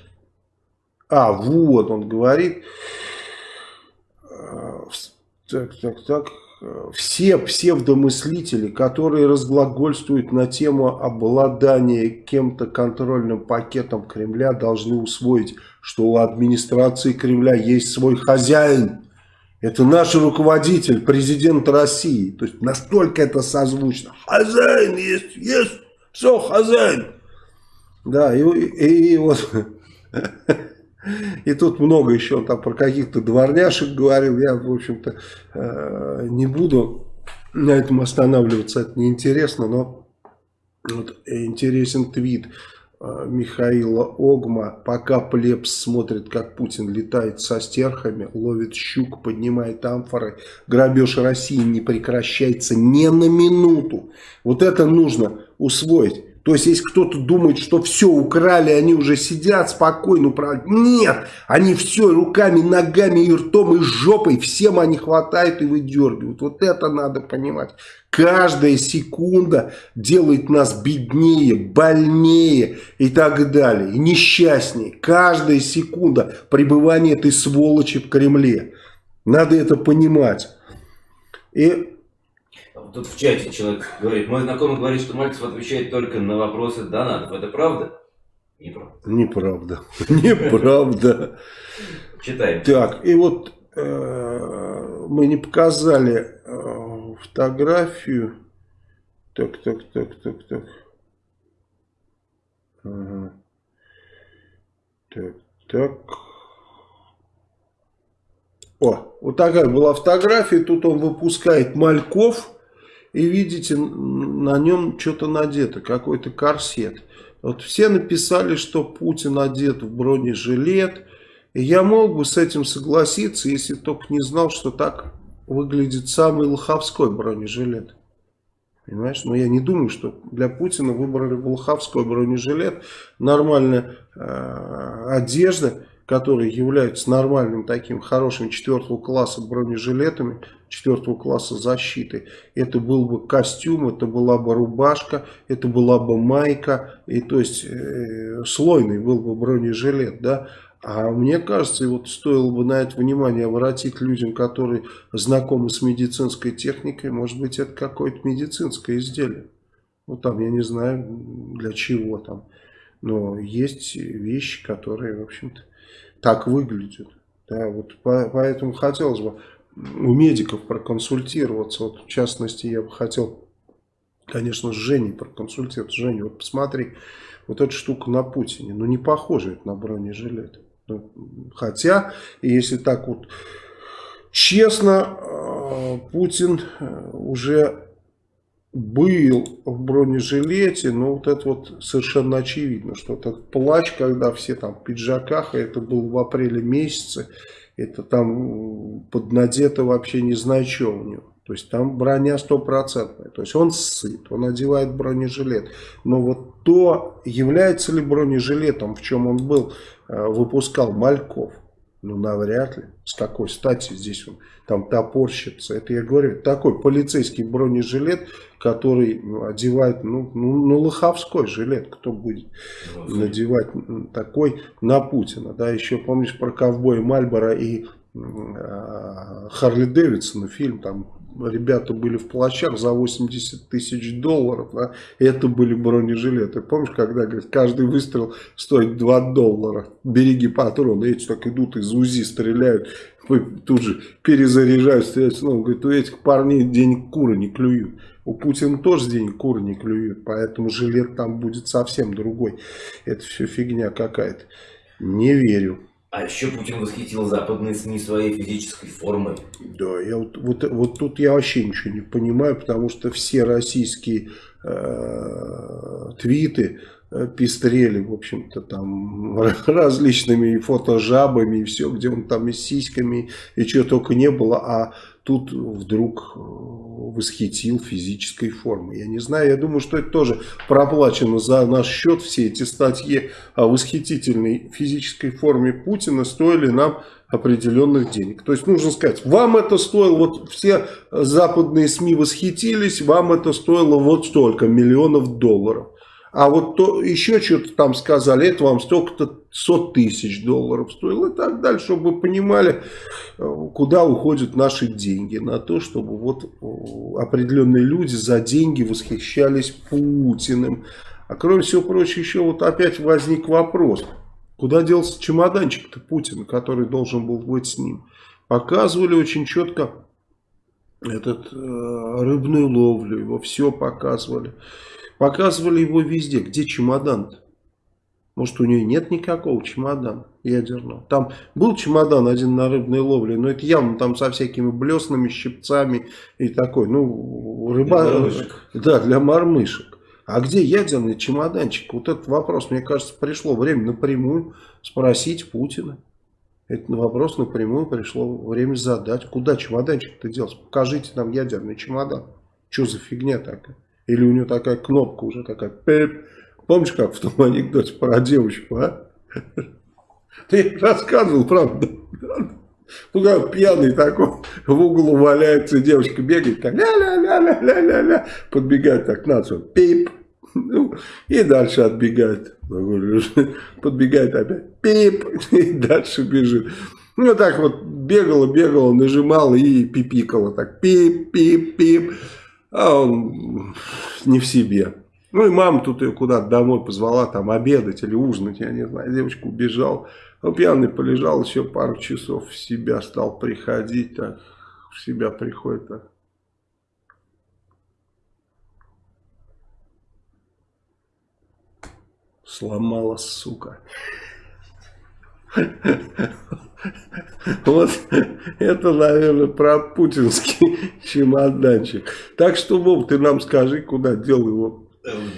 А, вот, он говорит. Э, так, так, так. Все псевдомыслители, которые разглагольствуют на тему обладания кем-то контрольным пакетом Кремля, должны усвоить, что у администрации Кремля есть свой хозяин. Это наш руководитель, президент России. То есть настолько это созвучно. Хозяин есть, есть, все, хозяин. Да, и, и, и вот... И тут много еще там про каких-то дворняшек говорил. Я, в общем-то, э, не буду на этом останавливаться. Это неинтересно, но вот интересен твит э, Михаила Огма. Пока плебс смотрит, как Путин летает со стерхами, ловит щук, поднимает амфоры, грабеж России не прекращается ни на минуту. Вот это нужно усвоить. То есть, если кто-то думает, что все украли, они уже сидят спокойно управляют. Нет, они все руками, ногами, и ртом, и жопой, всем они хватают и выдергивают. Вот это надо понимать. Каждая секунда делает нас беднее, больнее и так далее. И несчастнее. Каждая секунда пребывания этой сволочи в Кремле. Надо это понимать. И Тут в чате человек говорит, мой знакомый говорит, что Мальцев отвечает только на вопросы донатов. Это правда? Неправда. Неправда. Неправда. Читаем. Так, и вот э, мы не показали э, фотографию. Так, так, так, так, так. Ага. Так, так. О, вот такая была фотография. Тут он выпускает мальков и видите, на нем что-то надето, какой-то корсет. Вот все написали, что Путин одет в бронежилет. И я мог бы с этим согласиться, если только не знал, что так выглядит самый лоховской бронежилет. Понимаешь? Но я не думаю, что для Путина выбрали лоховской бронежилет. Нормальная э, одежда которые являются нормальным таким хорошим четвертого класса бронежилетами, четвертого класса защиты. Это был бы костюм, это была бы рубашка, это была бы майка, и то есть э, слойный был бы бронежилет, да. А мне кажется, вот стоило бы на это внимание обратить людям, которые знакомы с медицинской техникой, может быть это какое-то медицинское изделие. Ну там, я не знаю для чего там. Но есть вещи, которые, в общем-то, так выглядит. Да, вот по, поэтому хотелось бы у медиков проконсультироваться. Вот в частности, я бы хотел, конечно, с Женей проконсультироваться. Женя, вот посмотри, вот эта штука на Путине, ну не похоже это на бронежилет. Ну, хотя, если так вот честно, э, Путин э, уже был в бронежилете, но вот это вот совершенно очевидно, что этот плач, когда все там в пиджаках, это был в апреле месяце, это там поднадето вообще не знаю, что у него. То есть там броня стопроцентная. То есть он сыт, он одевает бронежилет. Но вот то, является ли бронежилетом, в чем он был, э, выпускал Мальков, ну, навряд ли. С какой стати здесь он там топорщится. Это я говорю, такой полицейский бронежилет, который одевает, ну, ну, ну, лоховской жилет, кто будет ну, надевать такой на Путина. Да, еще помнишь про ковбоя Мальбора и э, Харли Дэвидсона фильм, там ребята были в плащах за 80 тысяч долларов, да, это были бронежилеты. Помнишь, когда говорит, каждый выстрел стоит 2 доллара, береги патроны, эти так идут из УЗИ, стреляют, тут же перезаряжают, стреляют снова. Говорит, у этих парней денег куры не клюют. У Путина тоже денег куры не клюют, поэтому жилет там будет совсем другой. Это все фигня какая-то. Не верю. А еще Путин восхитил западные СМИ своей физической формой. Да, я вот, вот, вот тут я вообще ничего не понимаю, потому что все российские э, твиты э, пестрели, в общем-то, там различными фотожабами и все, где он там и с сиськами, и чего только не было, а тут вдруг э, восхитил физической формой. Я не знаю, я думаю, что это тоже проплачено за наш счет. Все эти статьи о восхитительной физической форме Путина стоили нам определенных денег. То есть нужно сказать, вам это стоило, вот все западные СМИ восхитились, вам это стоило вот столько миллионов долларов. А вот то, еще что-то там сказали, это вам столько-то 100 тысяч долларов стоило и так далее, чтобы вы понимали, э, куда уходят наши деньги. На то, чтобы вот э, определенные люди за деньги восхищались Путиным. А кроме всего прочего, еще вот опять возник вопрос, куда делся чемоданчик-то Путина, который должен был быть с ним. Показывали очень четко этот э, рыбную ловлю, его все показывали. Показывали его везде. Где чемодан -то? Может, у нее нет никакого чемодана ядерного. Там был чемодан один на рыбной ловле, но это явно там со всякими блесными, щипцами и такой. Ну, рыба... Для мормышек. Да, для мормышек. А где ядерный чемоданчик? Вот этот вопрос, мне кажется, пришло время напрямую спросить Путина. Этот вопрос напрямую пришло время задать. Куда чемоданчик-то делся? Покажите нам ядерный чемодан. Что за фигня такая? Или у нее такая кнопка уже такая, пип. Помнишь, как в том анекдоте про девочку, а? Ты рассказывал, правда? Ну, как пьяный такой, в углу валяется, девочка бегает, так ля-ля-ля-ля-ля-ля-ля, подбегает так на пип, ну, и дальше отбегает. Подбегает опять, пип, и дальше бежит. Ну, так вот бегала, бегала, нажимала и пипикала, так пип-пип-пип, а он не в себе. Ну, и мама тут ее куда-то домой позвала, там, обедать или ужинать, я не знаю, девочка убежала. Ну, пьяный полежал еще пару часов, в себя стал приходить, так, в себя приходит, так. Сломала, сука. Вот это, наверное, про путинский чемоданчик. Так что, Вов, ты нам скажи, куда дел его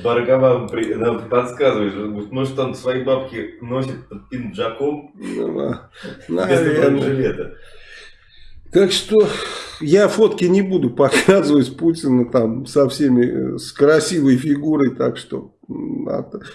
Баргава нам подсказывает, может он свои бабки носит под пинджаком ну, вместо жилета. Так что я фотки не буду показывать Путина там со всеми, с красивой фигурой, так что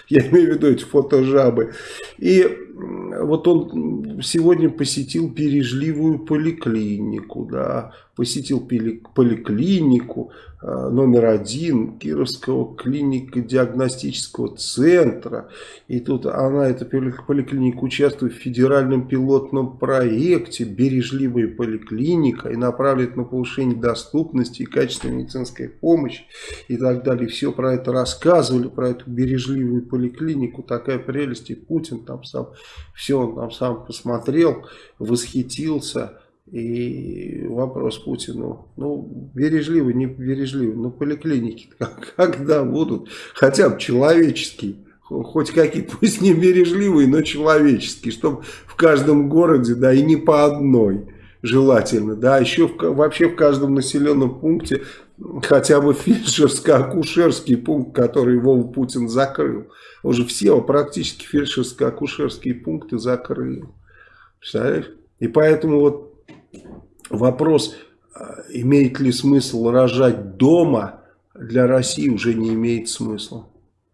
я имею в виду эти фотожабы. И вот он сегодня посетил пережливую поликлинику, да, посетил поликлинику э, номер один Кировского клинико-диагностического центра. И тут она, эта поликлиника, участвует в федеральном пилотном проекте «Бережливая поликлиника» и направляет на повышение доступности и качества медицинской помощи и так далее. Все про это рассказывали, про эту бережливую поликлинику. Такая прелесть. И Путин там сам, все он там сам посмотрел, восхитился. И вопрос Путину, ну, бережливый, не бережливый, ну, поликлиники когда будут, хотя бы человеческие, хоть какие-то, пусть не бережливые, но человеческие, чтобы в каждом городе, да, и не по одной желательно, да, еще в, вообще в каждом населенном пункте хотя бы фельдшерско-акушерский пункт, который Вова Путин закрыл. Уже все практически фельдшерско-акушерские пункты закрыл. Представляешь? И поэтому вот вопрос, а, имеет ли смысл рожать дома, для России уже не имеет смысла.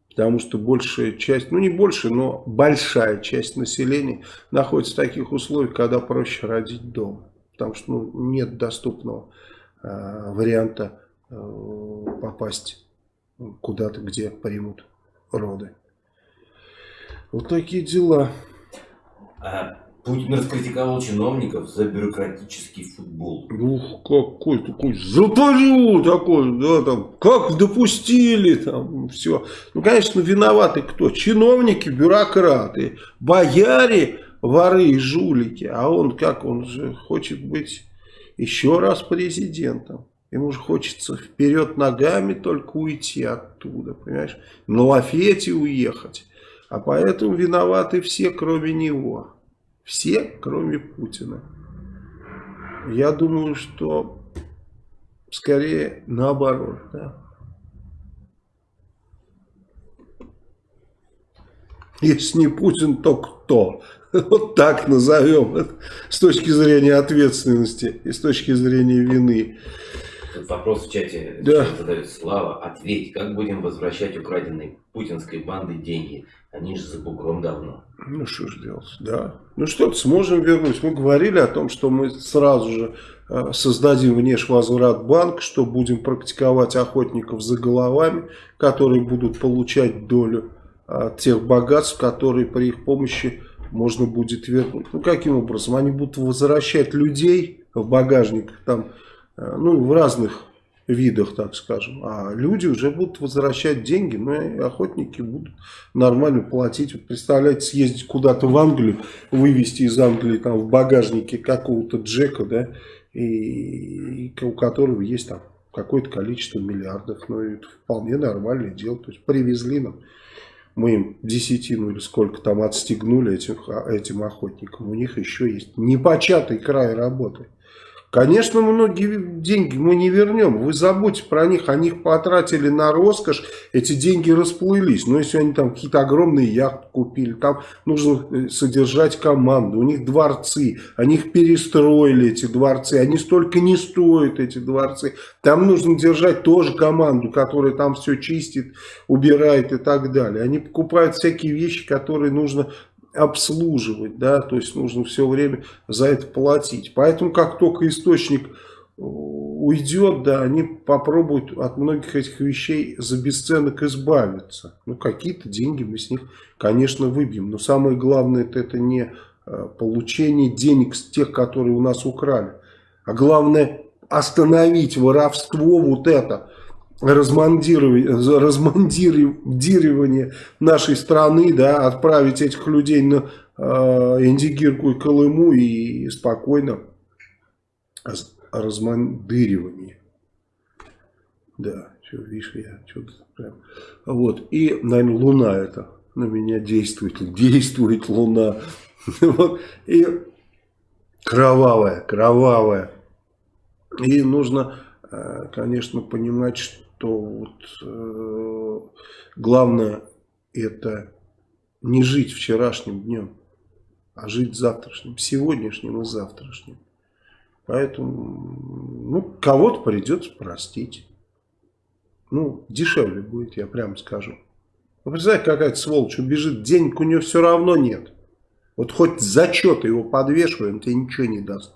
Потому что большая часть, ну не больше, но большая часть населения находится в таких условиях, когда проще родить дома. Потому что ну, нет доступного э, варианта э, попасть куда-то, где примут роды. Вот такие дела. А Путин раскритиковал чиновников за бюрократический футбол. Ух, какой такой запалю такой, да, там, как допустили, там, все. Ну, конечно, виноваты кто? Чиновники, бюрократы, бояре, воры и жулики. А он, как, он же хочет быть еще раз президентом. Ему же хочется вперед ногами только уйти оттуда, понимаешь? На лафете уехать. А поэтому виноваты все, кроме него. Все, кроме Путина. Я думаю, что скорее наоборот. Да? Если не Путин, то кто? Вот так назовем с точки зрения ответственности и с точки зрения вины. Тут вопрос в чате да. задает Слава. Ответь, как будем возвращать украденные путинской банды деньги? Они же за бугром давно. Ну что ж делать, да. Ну что-то сможем вернуть. Мы говорили о том, что мы сразу же э, создадим внешвозврат банк, что будем практиковать охотников за головами, которые будут получать долю от тех богатств, которые при их помощи можно будет вернуть. Ну каким образом? Они будут возвращать людей в багажник там Э, ну, в разных видах, так скажем. А люди уже будут возвращать деньги, и охотники будут нормально платить. Вот представляете, съездить куда-то в Англию, вывести из Англии там в багажнике какого-то Джека, да, и, и у которого есть там какое-то количество миллиардов. Ну, это вполне нормальное дело. То есть привезли нам, мы им десятину или сколько там отстегнули этим, этим охотникам. У них еще есть непочатый край работы Конечно, многие деньги мы не вернем. Вы забудьте про них. Они их потратили на роскошь. Эти деньги расплылись. Но если они там какие-то огромные яхты купили, там нужно э, содержать команду. У них дворцы. Они их перестроили, эти дворцы. Они столько не стоят, эти дворцы. Там нужно держать тоже команду, которая там все чистит, убирает и так далее. Они покупают всякие вещи, которые нужно обслуживать, да, то есть нужно все время за это платить. Поэтому как только источник э, уйдет, да, они попробуют от многих этих вещей за бесценок избавиться. Ну, какие-то деньги мы с них, конечно, выбьем. Но самое главное, это, это не э, получение денег с тех, которые у нас украли. А главное, остановить воровство вот это – размандирование, нашей страны, да, отправить этих людей на э, Индигирку и Колыму и спокойно размандыривание. Да, что, видишь, я что-то прям... Вот, и, наверное, Луна это на меня действует, действует Луна. Вот, и кровавая, кровавая. И нужно, э, конечно, понимать, что что вот, э, главное это не жить вчерашним днем, а жить завтрашним, сегодняшним и завтрашним. Поэтому, ну, кого-то придется простить. Ну, дешевле будет, я прямо скажу. Вы представляете, какая-то сволочь убежит, денег у нее все равно нет. Вот хоть зачет его подвешиваем, тебе ничего не даст.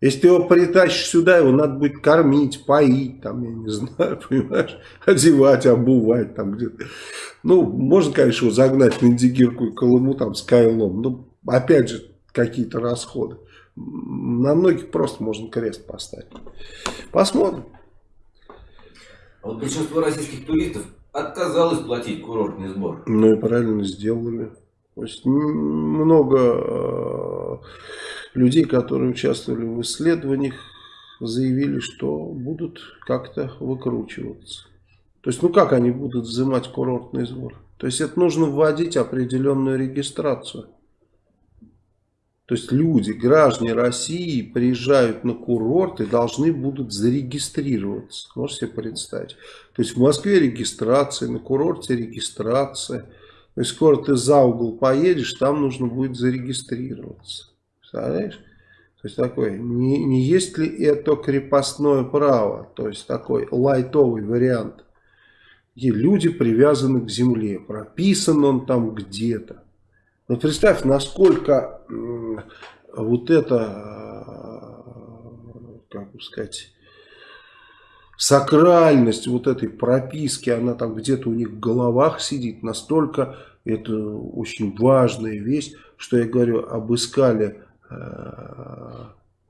Если ты его притащишь сюда, его надо будет кормить, поить, там, я не знаю, понимаешь, одевать, обувать, там где-то. Ну, можно, конечно, его загнать в Индигирку и Колыму, там, с Кайлом, но, опять же, какие-то расходы. На многих просто можно крест поставить. Посмотрим. А вот большинство российских туристов отказалось платить курортный сбор. Ну и правильно сделали. То есть много э, людей, которые участвовали в исследованиях, заявили, что будут как-то выкручиваться. То есть, ну как они будут взимать курортный сбор? То есть, это нужно вводить определенную регистрацию. То есть, люди, граждане России приезжают на курорт и должны будут зарегистрироваться. Можете себе представить? То есть, в Москве регистрация, на курорте регистрация. То есть, скоро ты за угол поедешь, там нужно будет зарегистрироваться. Представляешь? То есть такой, не, не есть ли это крепостное право, то есть такой лайтовый вариант, где люди привязаны к земле, прописан он там где-то. Но представь, насколько вот это, как бы сказать, сакральность вот этой прописки, она там где-то у них в головах сидит, настолько это очень важная вещь, что я говорю, обыскали Э,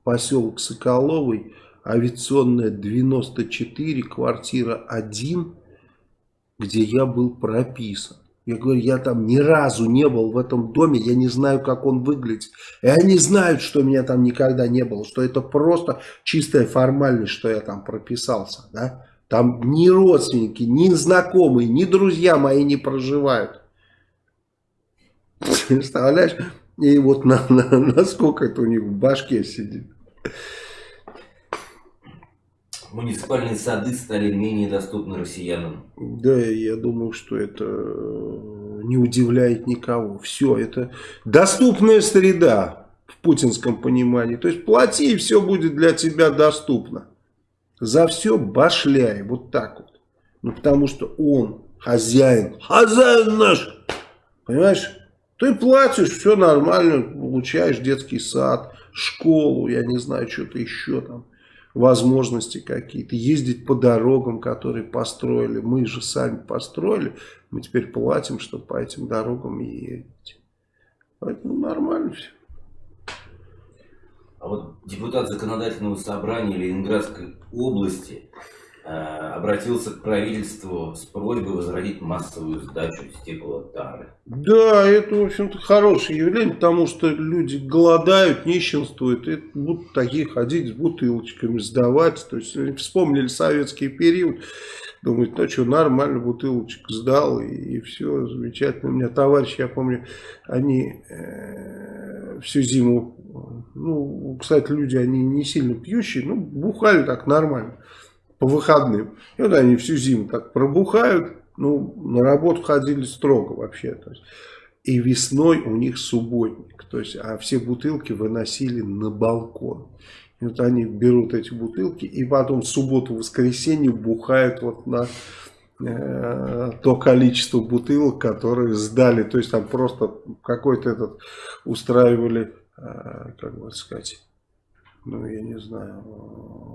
поселок Соколовый, авиационная 94, квартира 1, где я был прописан. Я говорю, я там ни разу не был в этом доме, я не знаю, как он выглядит. И они знают, что меня там никогда не было, что это просто чистая формальность, что я там прописался. Да? Там ни родственники, ни знакомые, ни друзья мои не проживают. Представляешь? И вот на, на, насколько это у них в башке сидит. Муниципальные сады стали менее доступны россиянам. Да, я думаю, что это э, не удивляет никого. Все, это доступная среда в путинском понимании. То есть плати, и все будет для тебя доступно. За все башляй, вот так вот. Ну, потому что он хозяин, хозяин наш. Понимаешь? Ты платишь, все нормально, получаешь детский сад, школу, я не знаю, что-то еще там, возможности какие-то, ездить по дорогам, которые построили. Мы же сами построили, мы теперь платим, чтобы по этим дорогам ездить. Поэтому нормально все. А вот депутат законодательного собрания Ленинградской области обратился к правительству с просьбой возродить массовую сдачу стеклотары. Да, это, в общем-то, хорошее явление, потому что люди голодают, нищенствуют, и будут такие ходить с бутылочками, сдавать. То есть, вспомнили советский период, думают, ну что, нормально, бутылочку сдал, и, и все, замечательно. У меня товарищи, я помню, они э, всю зиму ну, кстати, люди, они не сильно пьющие, ну, бухали так нормально по выходным. И вот они всю зиму так пробухают, ну, на работу ходили строго вообще. То есть, и весной у них субботник, то есть, а все бутылки выносили на балкон. И вот они берут эти бутылки и потом в субботу-воскресенье бухают вот на э, то количество бутылок, которые сдали. То есть там просто какой-то этот устраивали, э, как бы сказать, ну, я не знаю,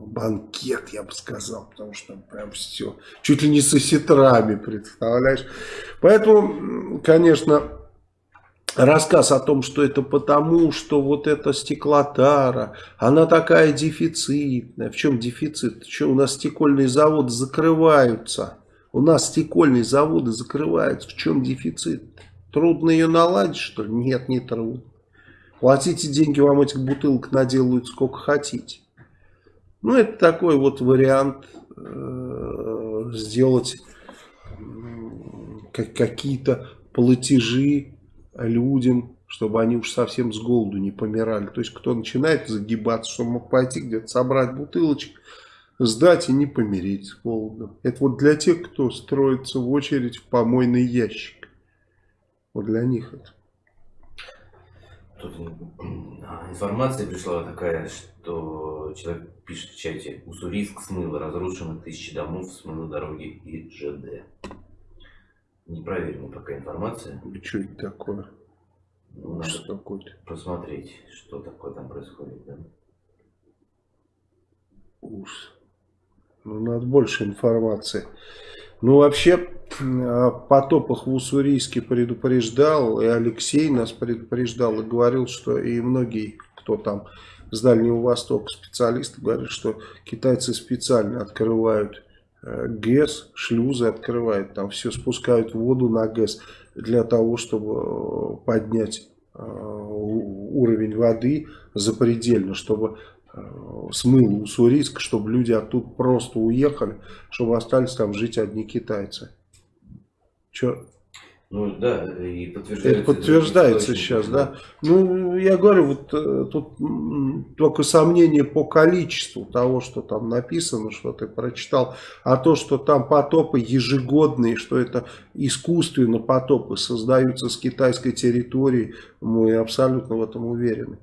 банкет, я бы сказал, потому что прям все, чуть ли не со сетрами, представляешь. Поэтому, конечно, рассказ о том, что это потому, что вот эта стеклотара, она такая дефицитная. В чем дефицит? Что у нас стекольные заводы закрываются? У нас стекольные заводы закрываются. В чем дефицит? Трудно ее наладить, что ли? Нет, не трудно. Платите деньги, вам этих бутылок наделают сколько хотите. Ну, это такой вот вариант э, сделать как, какие-то платежи людям, чтобы они уж совсем с голоду не помирали. То есть, кто начинает загибаться, чтобы мог пойти где-то собрать бутылочек, сдать и не помереть с голодом. Это вот для тех, кто строится в очередь в помойный ящик. Вот для них это. Тут информация пришла такая, что человек пишет в чате, Уссурийск смыло, разрушено тысячи домов, смыло дороги и ЖД. Непроверенная пока информация. И что это такое? Ну, надо что такое посмотреть, что такое там происходит. Да? Ужас. Ну, надо больше информации. Ну, вообще, о потопах в Уссурийске предупреждал, и Алексей нас предупреждал, и говорил, что и многие, кто там с Дальнего Востока, специалисты, говорят, что китайцы специально открывают э, ГЭС, шлюзы открывают, там все спускают воду на ГЭС для того, чтобы э, поднять э, уровень воды запредельно, чтобы смыл Уссурийск, чтобы люди оттуда просто уехали, чтобы остались там жить одни китайцы. Че? Ну да, и подтверждается. Это подтверждается сейчас, да. Ну, я говорю, вот э, тут только сомнение по количеству того, что там написано, что ты прочитал, а то, что там потопы ежегодные, что это искусственно потопы создаются с китайской территории, мы абсолютно в этом уверены.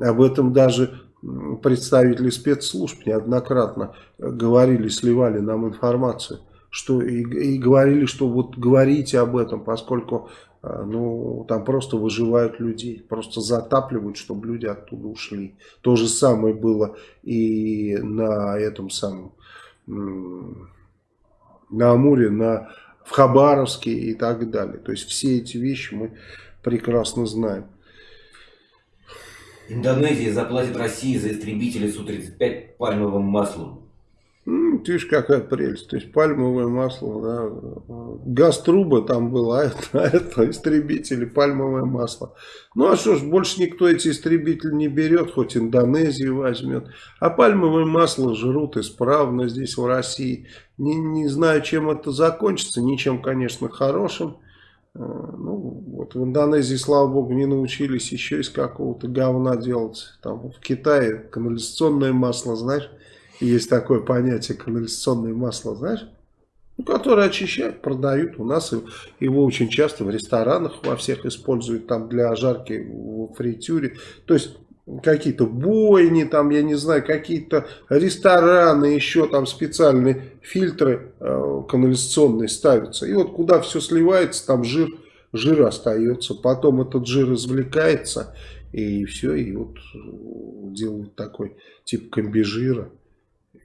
Об этом даже представители спецслужб неоднократно говорили, сливали нам информацию что и, и говорили, что вот говорите об этом, поскольку а, ну, там просто выживают людей, просто затапливают, чтобы люди оттуда ушли. То же самое было и на этом самом, на Амуре, на, в Хабаровске и так далее. То есть все эти вещи мы прекрасно знаем. Индонезия заплатит России за истребители Су-35 пальмовым маслом. Ты видишь, какая прелесть. То есть пальмовое масло, да. Газ трубы там было, а это, а это истребители, пальмовое масло. Ну а что ж, больше никто эти истребители не берет, хоть Индонезию возьмет. А пальмовое масло жрут исправно здесь в России. Не, не знаю, чем это закончится, ничем, конечно, хорошим. Э, ну, вот в Индонезии, слава богу, не научились еще из какого-то говна делать. Там в Китае канализационное масло, знаешь, есть такое понятие канализационное масло, знаешь? Ну, которое очищают, продают. У нас его очень часто в ресторанах во всех используют там для жарки в фритюре. То есть какие-то бойни, там, я не знаю, какие-то рестораны, еще там специальные фильтры э, канализационные ставятся. И вот куда все сливается, там жир, жир остается. Потом этот жир извлекается, и все, и вот делают такой тип комбижира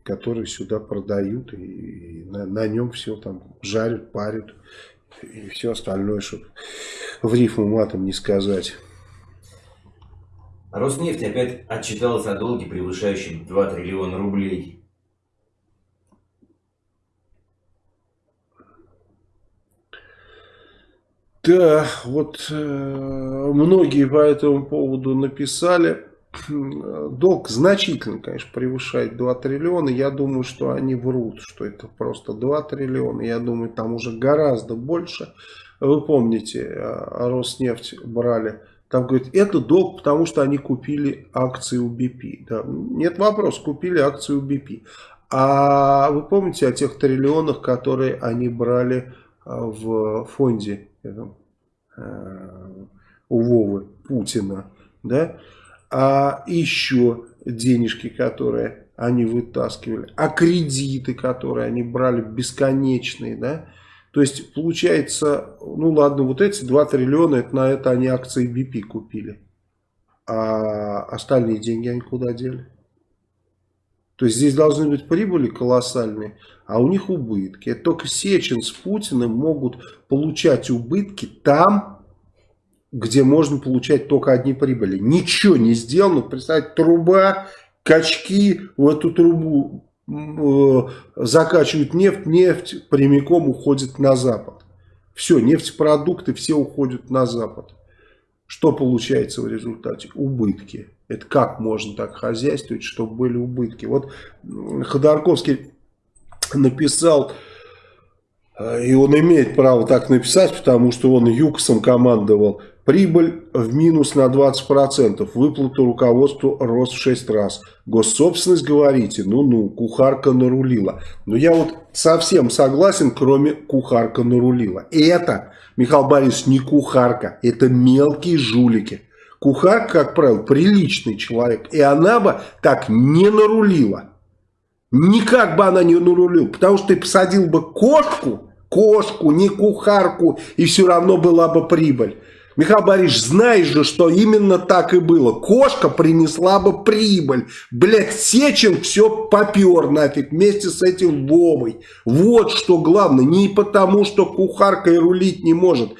которые сюда продают, и, на, на нем все там жарят, парят, и все остальное, чтобы в рифму матом не сказать. Роснефть опять отчиталась о долге, превышающем 2 триллиона рублей. Да, вот э, многие по этому поводу написали долг значительно, конечно, превышает 2 триллиона. Я думаю, что они врут, что это просто 2 триллиона. Я думаю, там уже гораздо больше. Вы помните, а, Роснефть брали Там говорит, это долг, потому что они купили акции у BP. Да, нет вопроса, купили акции у BP. А вы помните о тех триллионах, которые они брали а, в фонде этом, э, у Вовы Путина? Да? А еще денежки, которые они вытаскивали, а кредиты, которые они брали бесконечные, да? То есть получается, ну ладно, вот эти 2 триллиона, это на это они акции BP купили. А остальные деньги они куда дели? То есть здесь должны быть прибыли колоссальные, а у них убытки. Это только Сечин с Путиным могут получать убытки там, где можно получать только одни прибыли. Ничего не сделано. Представьте, труба, качки в эту трубу закачивают нефть, нефть прямиком уходит на Запад. Все, нефтепродукты все уходят на Запад. Что получается в результате? Убытки. Это как можно так хозяйствовать, чтобы были убытки? Вот Ходорковский написал, э, и он имеет право так написать, потому что он ЮКСом командовал, Прибыль в минус на 20%, выплата руководству рост в 6 раз. Госсобственность, говорите, ну-ну, кухарка нарулила. Но я вот совсем согласен, кроме кухарка нарулила. Это, Михаил Борисович, не кухарка, это мелкие жулики. Кухарка, как правило, приличный человек, и она бы так не нарулила. Никак бы она не нарулила, потому что ты посадил бы кошку, кошку, не кухарку, и все равно была бы прибыль. Михаил Борисович, знаешь же, что именно так и было. Кошка принесла бы прибыль. Блядь, Сечин все попер нафиг вместе с этим Вовой. Вот что главное. Не потому, что кухарка и рулить не может.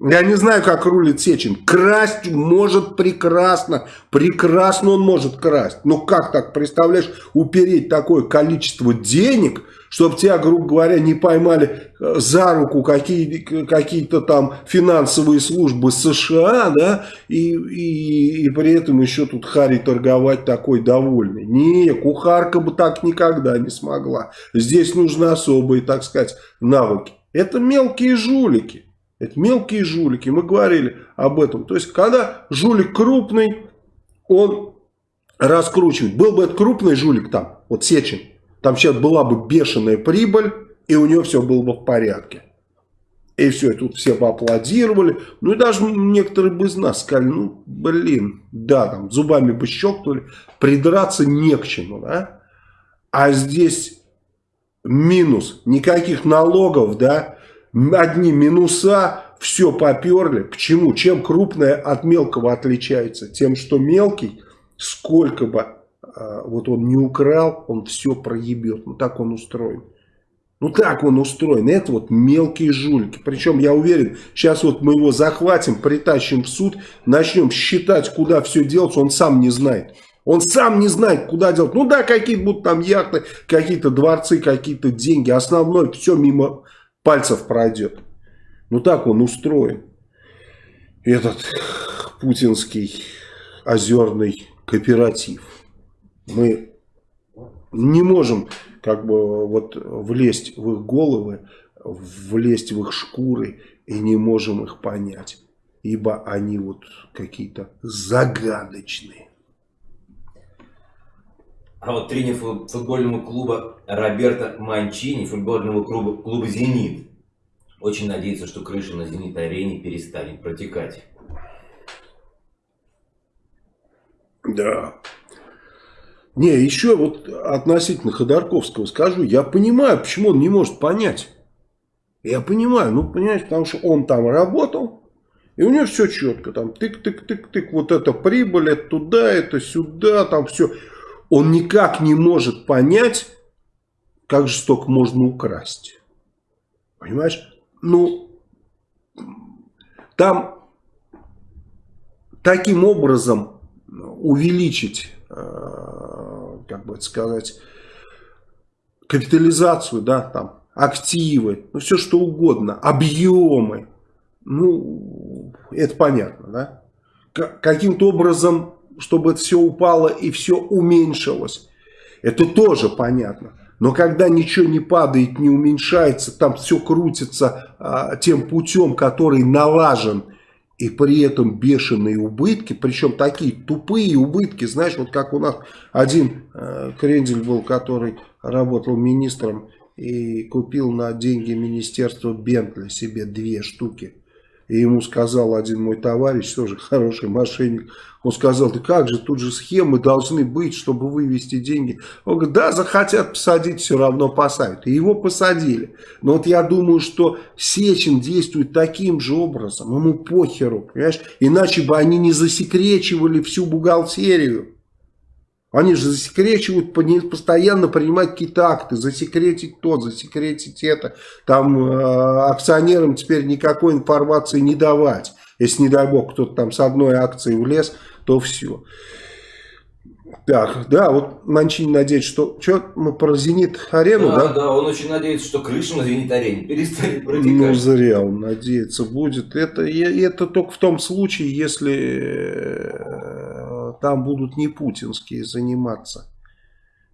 Я не знаю, как рулит Сечин. Красть может прекрасно. Прекрасно он может красть. Но как так, представляешь, упереть такое количество денег чтобы тебя, грубо говоря, не поймали э, за руку какие-то какие там финансовые службы США, да, и, и, и при этом еще тут Хари торговать такой довольный. Не, кухарка бы так никогда не смогла. Здесь нужны особые, так сказать, навыки. Это мелкие жулики. Это мелкие жулики. Мы говорили об этом. То есть, когда жулик крупный, он раскручивает. Был бы это крупный жулик там, вот Сечин, там сейчас была бы бешеная прибыль, и у него все было бы в порядке. И все, и тут все поаплодировали. Ну и даже некоторые бы из нас сказали, ну блин, да, там зубами бы щелкнули, придраться не к чему, да. А здесь минус, никаких налогов, да, одни минуса, все поперли. Почему? Чем крупное от мелкого отличается? Тем, что мелкий, сколько бы вот он не украл, он все проебет. Ну так он устроен. Ну так он устроен. Это вот мелкие жулики. Причем я уверен, сейчас вот мы его захватим, притащим в суд, начнем считать, куда все делать, он сам не знает. Он сам не знает, куда делать. Ну да, какие-то будут там яхты, какие-то дворцы, какие-то деньги. Основное все мимо пальцев пройдет. Ну так он устроен. Этот путинский озерный кооператив. Мы не можем как бы вот влезть в их головы, влезть в их шкуры и не можем их понять. Ибо они вот какие-то загадочные. А вот тренер футбольного клуба Роберто Манчини, футбольного клуба, клуба «Зенит», очень надеется, что крыша на «Зенитной арене» перестанет протекать. Да. Не, еще вот относительно Ходорковского скажу, я понимаю, почему он не может понять. Я понимаю, ну, понимаешь, потому что он там работал, и у него все четко, там тык-тык-тык-тык, вот это прибыль, это туда, это сюда, там все. Он никак не может понять, как жестоко можно украсть. Понимаешь? Ну, там таким образом увеличить Э, как бы сказать, капитализацию, да, там, активы, ну, все что угодно, объемы, ну, это понятно, да. Каким-то образом, чтобы это все упало и все уменьшилось, это тоже понятно. Но когда ничего не падает, не уменьшается, там все крутится а, тем путем, который налажен и при этом бешеные убытки, причем такие тупые убытки, знаешь, вот как у нас один э, крендель был, который работал министром и купил на деньги министерства Бентли себе две штуки. И ему сказал один мой товарищ, тоже хороший мошенник, он сказал, да как же, тут же схемы должны быть, чтобы вывести деньги. Он говорит, да, захотят посадить, все равно посадят. И его посадили. Но вот я думаю, что Сечин действует таким же образом, ему похеру, понимаешь? Иначе бы они не засекречивали всю бухгалтерию. Они же засекречивают, постоянно принимать какие-то акты, засекретить то, засекретить это. Там э, акционерам теперь никакой информации не давать. Если, не дай бог, кто-то там с одной акцией влез, то все. Так, да, вот Манчин надеется, что... Что, мы про Зенит-арену, да, да? Да, он очень надеется, что крыша на Зенит-арене перестанет протекать. Ну, зря он надеется будет. Это, это только в том случае, если э, там будут не путинские заниматься.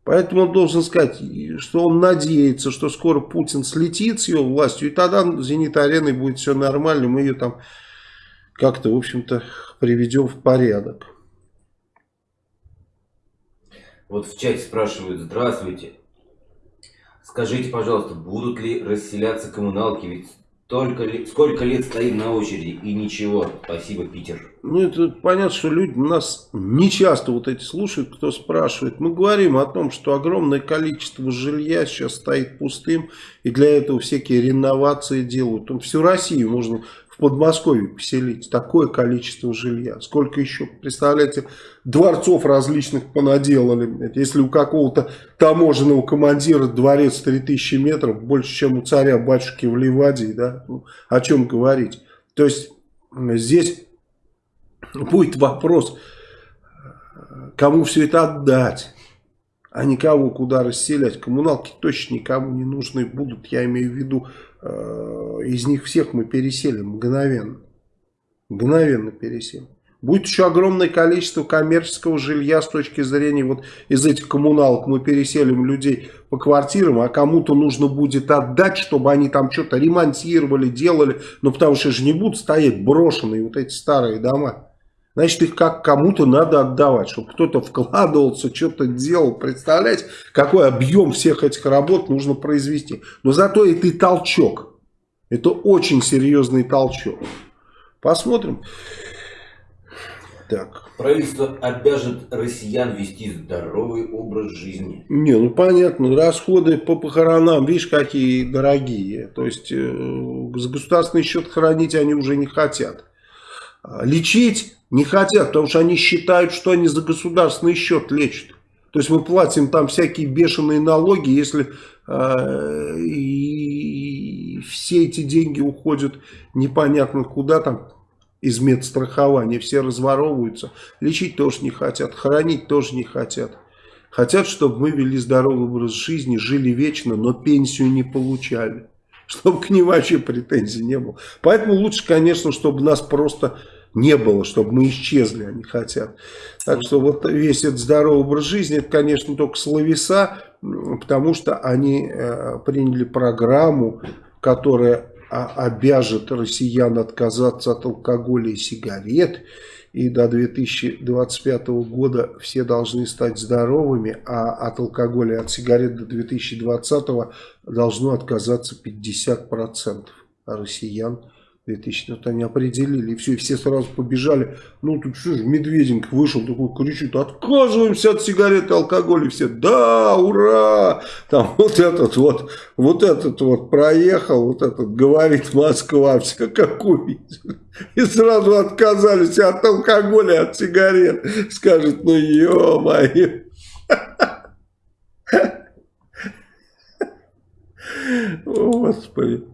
Поэтому он должен сказать, что он надеется, что скоро Путин слетит с его властью, и тогда Зенит-ареной будет все нормально, мы ее там как-то, в общем-то, приведем в порядок. Вот в чате спрашивают, здравствуйте. Скажите, пожалуйста, будут ли расселяться коммуналки? Ведь только ли, сколько лет стоим на очереди и ничего. Спасибо, Питер. Ну, это понятно, что люди нас не часто вот эти слушают, кто спрашивает. Мы говорим о том, что огромное количество жилья сейчас стоит пустым, и для этого всякие реновации делают. Всю Россию можно в Подмосковье поселить. Такое количество жилья. Сколько еще, представляете, дворцов различных понаделали. Если у какого-то таможенного командира дворец 3000 метров, больше, чем у царя-батюшки в Ливадии, да, ну, о чем говорить. То есть здесь будет вопрос, кому все это отдать а никого куда расселять. Коммуналки точно никому не нужны будут. Я имею в виду, э, из них всех мы переселим мгновенно. Мгновенно переселим. Будет еще огромное количество коммерческого жилья с точки зрения вот из этих коммуналок мы переселим людей по квартирам, а кому-то нужно будет отдать, чтобы они там что-то ремонтировали, делали, ну потому что же не будут стоять брошенные вот эти старые дома. Значит, их как кому-то надо отдавать, чтобы кто-то вкладывался, что-то делал. Представляете, какой объем всех этих работ нужно произвести. Но зато это и толчок. Это очень серьезный толчок. Посмотрим. Так. Правительство обяжет россиян вести здоровый образ жизни. Не, ну понятно, расходы по похоронам, видишь, какие дорогие. То есть, э, за государственный счет хоронить они уже не хотят. А лечить не хотят, потому что они считают, что они за государственный счет лечат. То есть мы платим там всякие бешеные налоги, если э, и все эти деньги уходят непонятно куда там из медстрахования, все разворовываются. Лечить тоже не хотят, хоронить тоже не хотят. Хотят, чтобы мы вели здоровый образ жизни, жили вечно, но пенсию не получали. Чтобы к ним вообще претензий не было. Поэтому лучше, конечно, чтобы нас просто не было, чтобы мы исчезли, они хотят. Так что вот весь этот здоровый образ жизни, это, конечно, только словеса, потому что они э, приняли программу, которая обяжет россиян отказаться от алкоголя и сигарет, и до 2025 года все должны стать здоровыми, а от алкоголя и от сигарет до 2020 должно отказаться 50% россиян. 2000, вот они определили, и все, и все сразу побежали. Ну, тут что же, Медведенко вышел, такой кричит, отказываемся от сигарет и алкоголя. И все, да, ура! Там вот этот вот, вот этот вот проехал, вот этот говорит Москва, все как. И сразу отказались от алкоголя, от сигарет. Скажет, ну, ё-моё. Господи.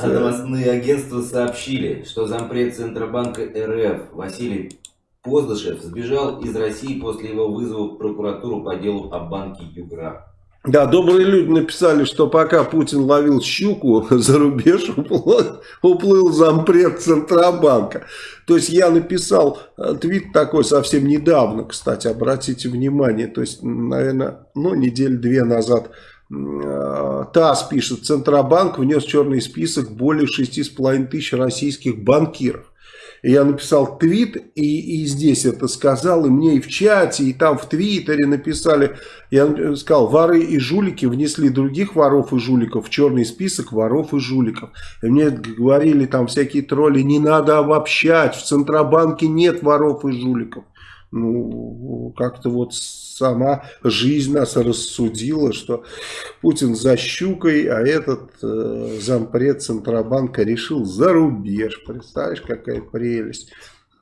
А новостные агентства сообщили, что зампред Центробанка РФ Василий Поздышев сбежал из России после его вызова в прокуратуру по делу о банке Югра. Да, добрые люди написали, что пока Путин ловил щуку, за рубеж уплыл, уплыл зампред Центробанка. То есть я написал э, твит такой совсем недавно, кстати, обратите внимание, то есть, наверное, ну, неделю две назад ТАСС пишет, Центробанк внес черный список более 6,5 тысяч российских банкиров. И я написал твит, и, и здесь это сказал, и мне и в чате, и там в твиттере написали. Я сказал, воры и жулики внесли других воров и жуликов в черный список воров и жуликов. И мне говорили там всякие тролли, не надо обобщать, в Центробанке нет воров и жуликов. Ну, как-то вот сама жизнь нас рассудила, что Путин за щукой, а этот э, зампред Центробанка решил за рубеж. Представляешь, какая прелесть.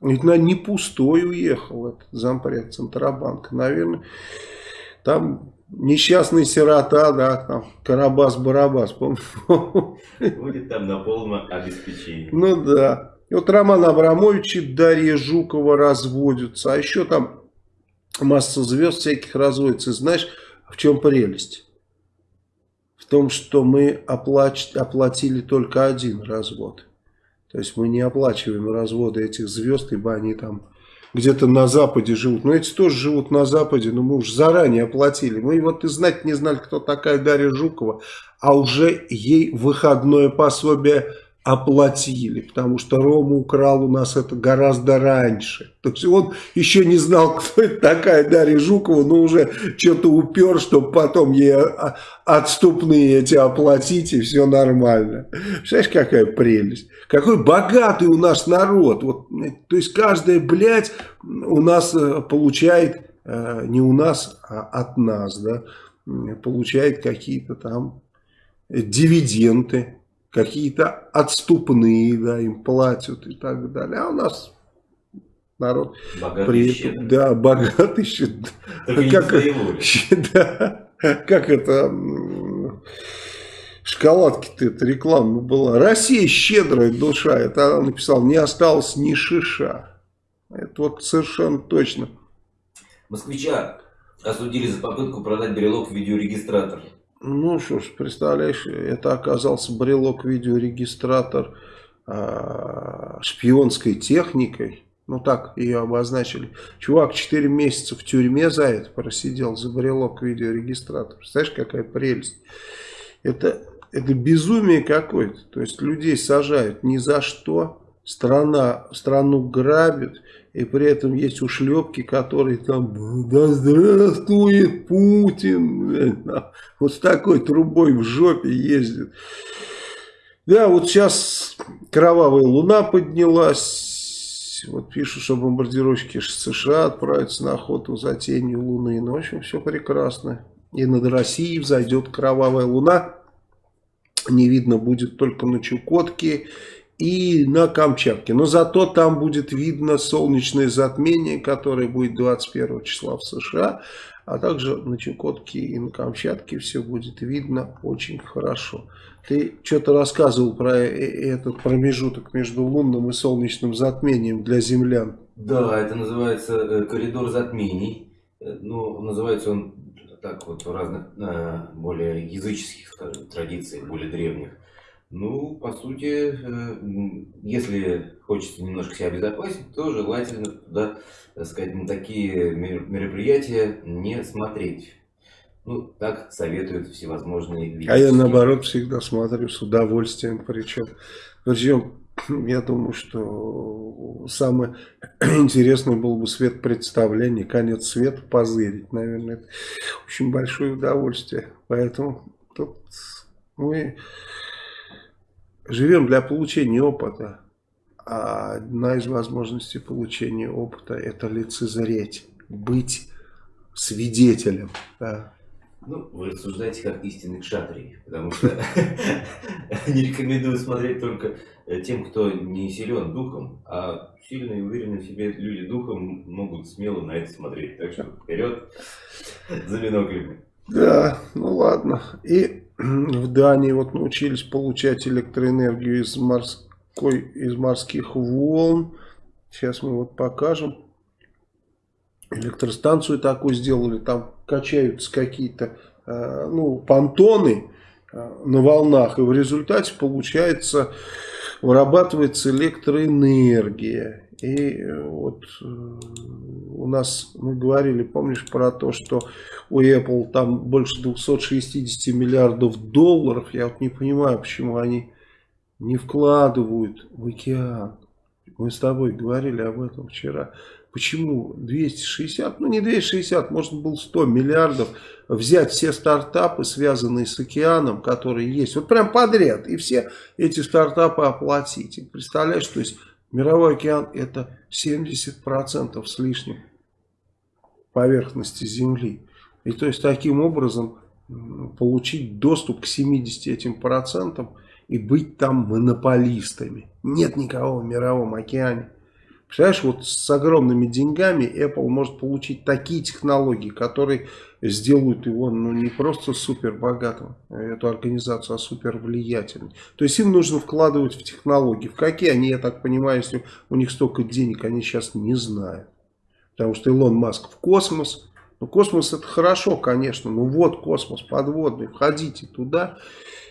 Ведь на не пустой уехал этот зампред Центробанка. Наверное, там несчастный сирота, да, там Карабас-Барабас, Будет там на полном обеспечении. Ну да. И вот Роман Абрамович и Дарья Жукова разводятся. А еще там масса звезд всяких разводится. И знаешь, в чем прелесть? В том, что мы оплач... оплатили только один развод. То есть мы не оплачиваем разводы этих звезд, ибо они там где-то на Западе живут. Но эти тоже живут на Западе, но мы уже заранее оплатили. Мы вот и знать не знали, кто такая Дарья Жукова, а уже ей выходное пособие оплатили, потому что Рома украл у нас это гораздо раньше. То есть он еще не знал, кто это такая Дарья Жукова, но уже что-то упер, чтобы потом ей отступные эти оплатить, и все нормально. Знаешь, какая прелесть? Какой богатый у нас народ. Вот, то есть каждая, блядь, у нас э, получает, э, не у нас, а от нас, да, получает какие-то там дивиденды какие-то отступные, да, им платят и так далее. А у нас народ богатый при этом, да, богатый щедрый. Как, да, как это шоколадки-то это реклама была. Россия щедрая душа. Это она написала, не осталось ни шиша. Это вот совершенно точно. Москвича осудили за попытку продать брелок в видеорегистратор. Ну что ж, представляешь, это оказался брелок-видеорегистратор э, шпионской техникой. Ну так ее обозначили. Чувак 4 месяца в тюрьме за это просидел, за брелок-видеорегистратор. Представляешь, какая прелесть. Это, это безумие какое-то. То есть людей сажают ни за что. Страна, страну грабит. И при этом есть ушлепки, которые там, да здравствует Путин, вот с такой трубой в жопе ездит. Да, вот сейчас кровавая луна поднялась. Вот пишут, что бомбардировщики США отправятся на охоту за тенью луны. Ну, в общем, все прекрасно. И над Россией взойдет кровавая луна. Не видно будет только на Чукотке и на Камчатке. Но зато там будет видно солнечное затмение, которое будет 21 числа в США. А также на Чукотке и на Камчатке все будет видно очень хорошо. Ты что-то рассказывал про э, э, этот промежуток между лунным и солнечным затмением для землян. Да, это называется э, коридор затмений. Ну, называется он так вот в разных более языческих скажем, традициях, более древних. Ну, по сути, э, если хочется немножко себя обезопасить, то желательно туда, так сказать, на такие мероприятия не смотреть. Ну, так советуют всевозможные виды. А я наоборот всегда смотрю с удовольствием, причем, причем я думаю, что самое интересное было бы свет представления, конец света позырить, наверное, это очень большое удовольствие. Поэтому тут мы живем для получения опыта. А одна из возможностей получения опыта это лицезреть, быть свидетелем. Да. Ну, вы рассуждаете как истинный кшатрий, потому что не рекомендую смотреть только э, тем, кто не силен духом, а сильные и уверенные в себе люди духом могут смело на это смотреть. Так что вперед за биноклями. Да, ну ладно. И в Дании вот научились получать электроэнергию из, морской, из морских волн. Сейчас мы вот покажем. Электростанцию такую сделали. Там качаются какие-то э, ну, понтоны э, на волнах. И в результате получается, вырабатывается электроэнергия. И э, вот э, у нас мы говорили, помнишь, про то, что у Apple там больше 260 миллиардов долларов. Я вот не понимаю, почему они не вкладывают в океан. Мы с тобой говорили об этом вчера. Почему 260, ну не 260, можно было 100 миллиардов взять все стартапы, связанные с океаном, которые есть, вот прям подряд, и все эти стартапы оплатить. Представляешь, то есть мировой океан это 70% с лишним поверхности Земли. И то есть таким образом получить доступ к 70 этим процентам и быть там монополистами. Нет никого в мировом океане. Представляешь, вот с огромными деньгами Apple может получить такие технологии, которые сделают его ну, не просто супер богатым, эту организацию, а супер влиятельной. То есть им нужно вкладывать в технологии. В какие они, я так понимаю, если у них столько денег, они сейчас не знают. Потому что Илон Маск в космос. Ну, космос это хорошо, конечно. Ну вот космос подводный. Входите туда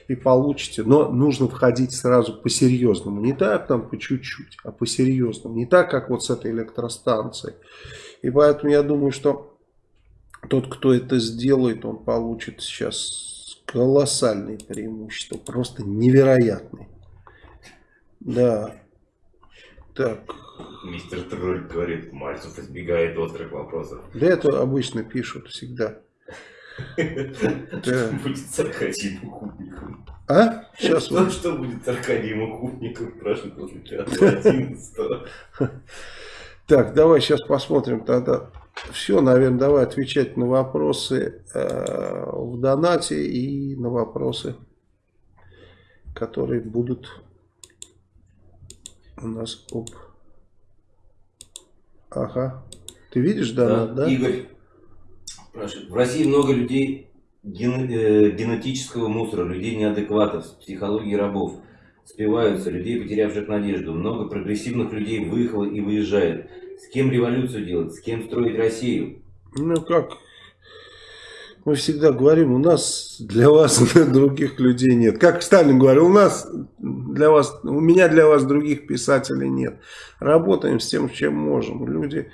и получите. Но нужно входить сразу по-серьезному. Не так там по чуть-чуть, а по-серьезному. Не так, как вот с этой электростанцией. И поэтому я думаю, что тот, кто это сделает, он получит сейчас колоссальные преимущества. Просто невероятные. Да. Так. Мистер Тролль говорит, Мальцев избегает острых вопросов. Да это обычно пишут всегда. Что будет с Аркадием Кубником? А? Сейчас что, что будет с Аркадием Кубником, спрашивает после 5 Так, давай сейчас посмотрим тогда. Все, наверное, давай отвечать на вопросы э, в донате и на вопросы, которые будут у нас об... Ага. Ты видишь донат, да? да? Игорь спрашивает. В России много людей ген, э, генетического мусора, людей неадекватов, психологии рабов. Спиваются, людей, потерявших надежду. Много прогрессивных людей выехало и выезжает. С кем революцию делать? С кем строить Россию? Ну как, мы всегда говорим, у нас для вас других людей нет. Как Сталин говорил, у нас для вас, у меня для вас других писателей нет. Работаем с тем, чем можем. Люди,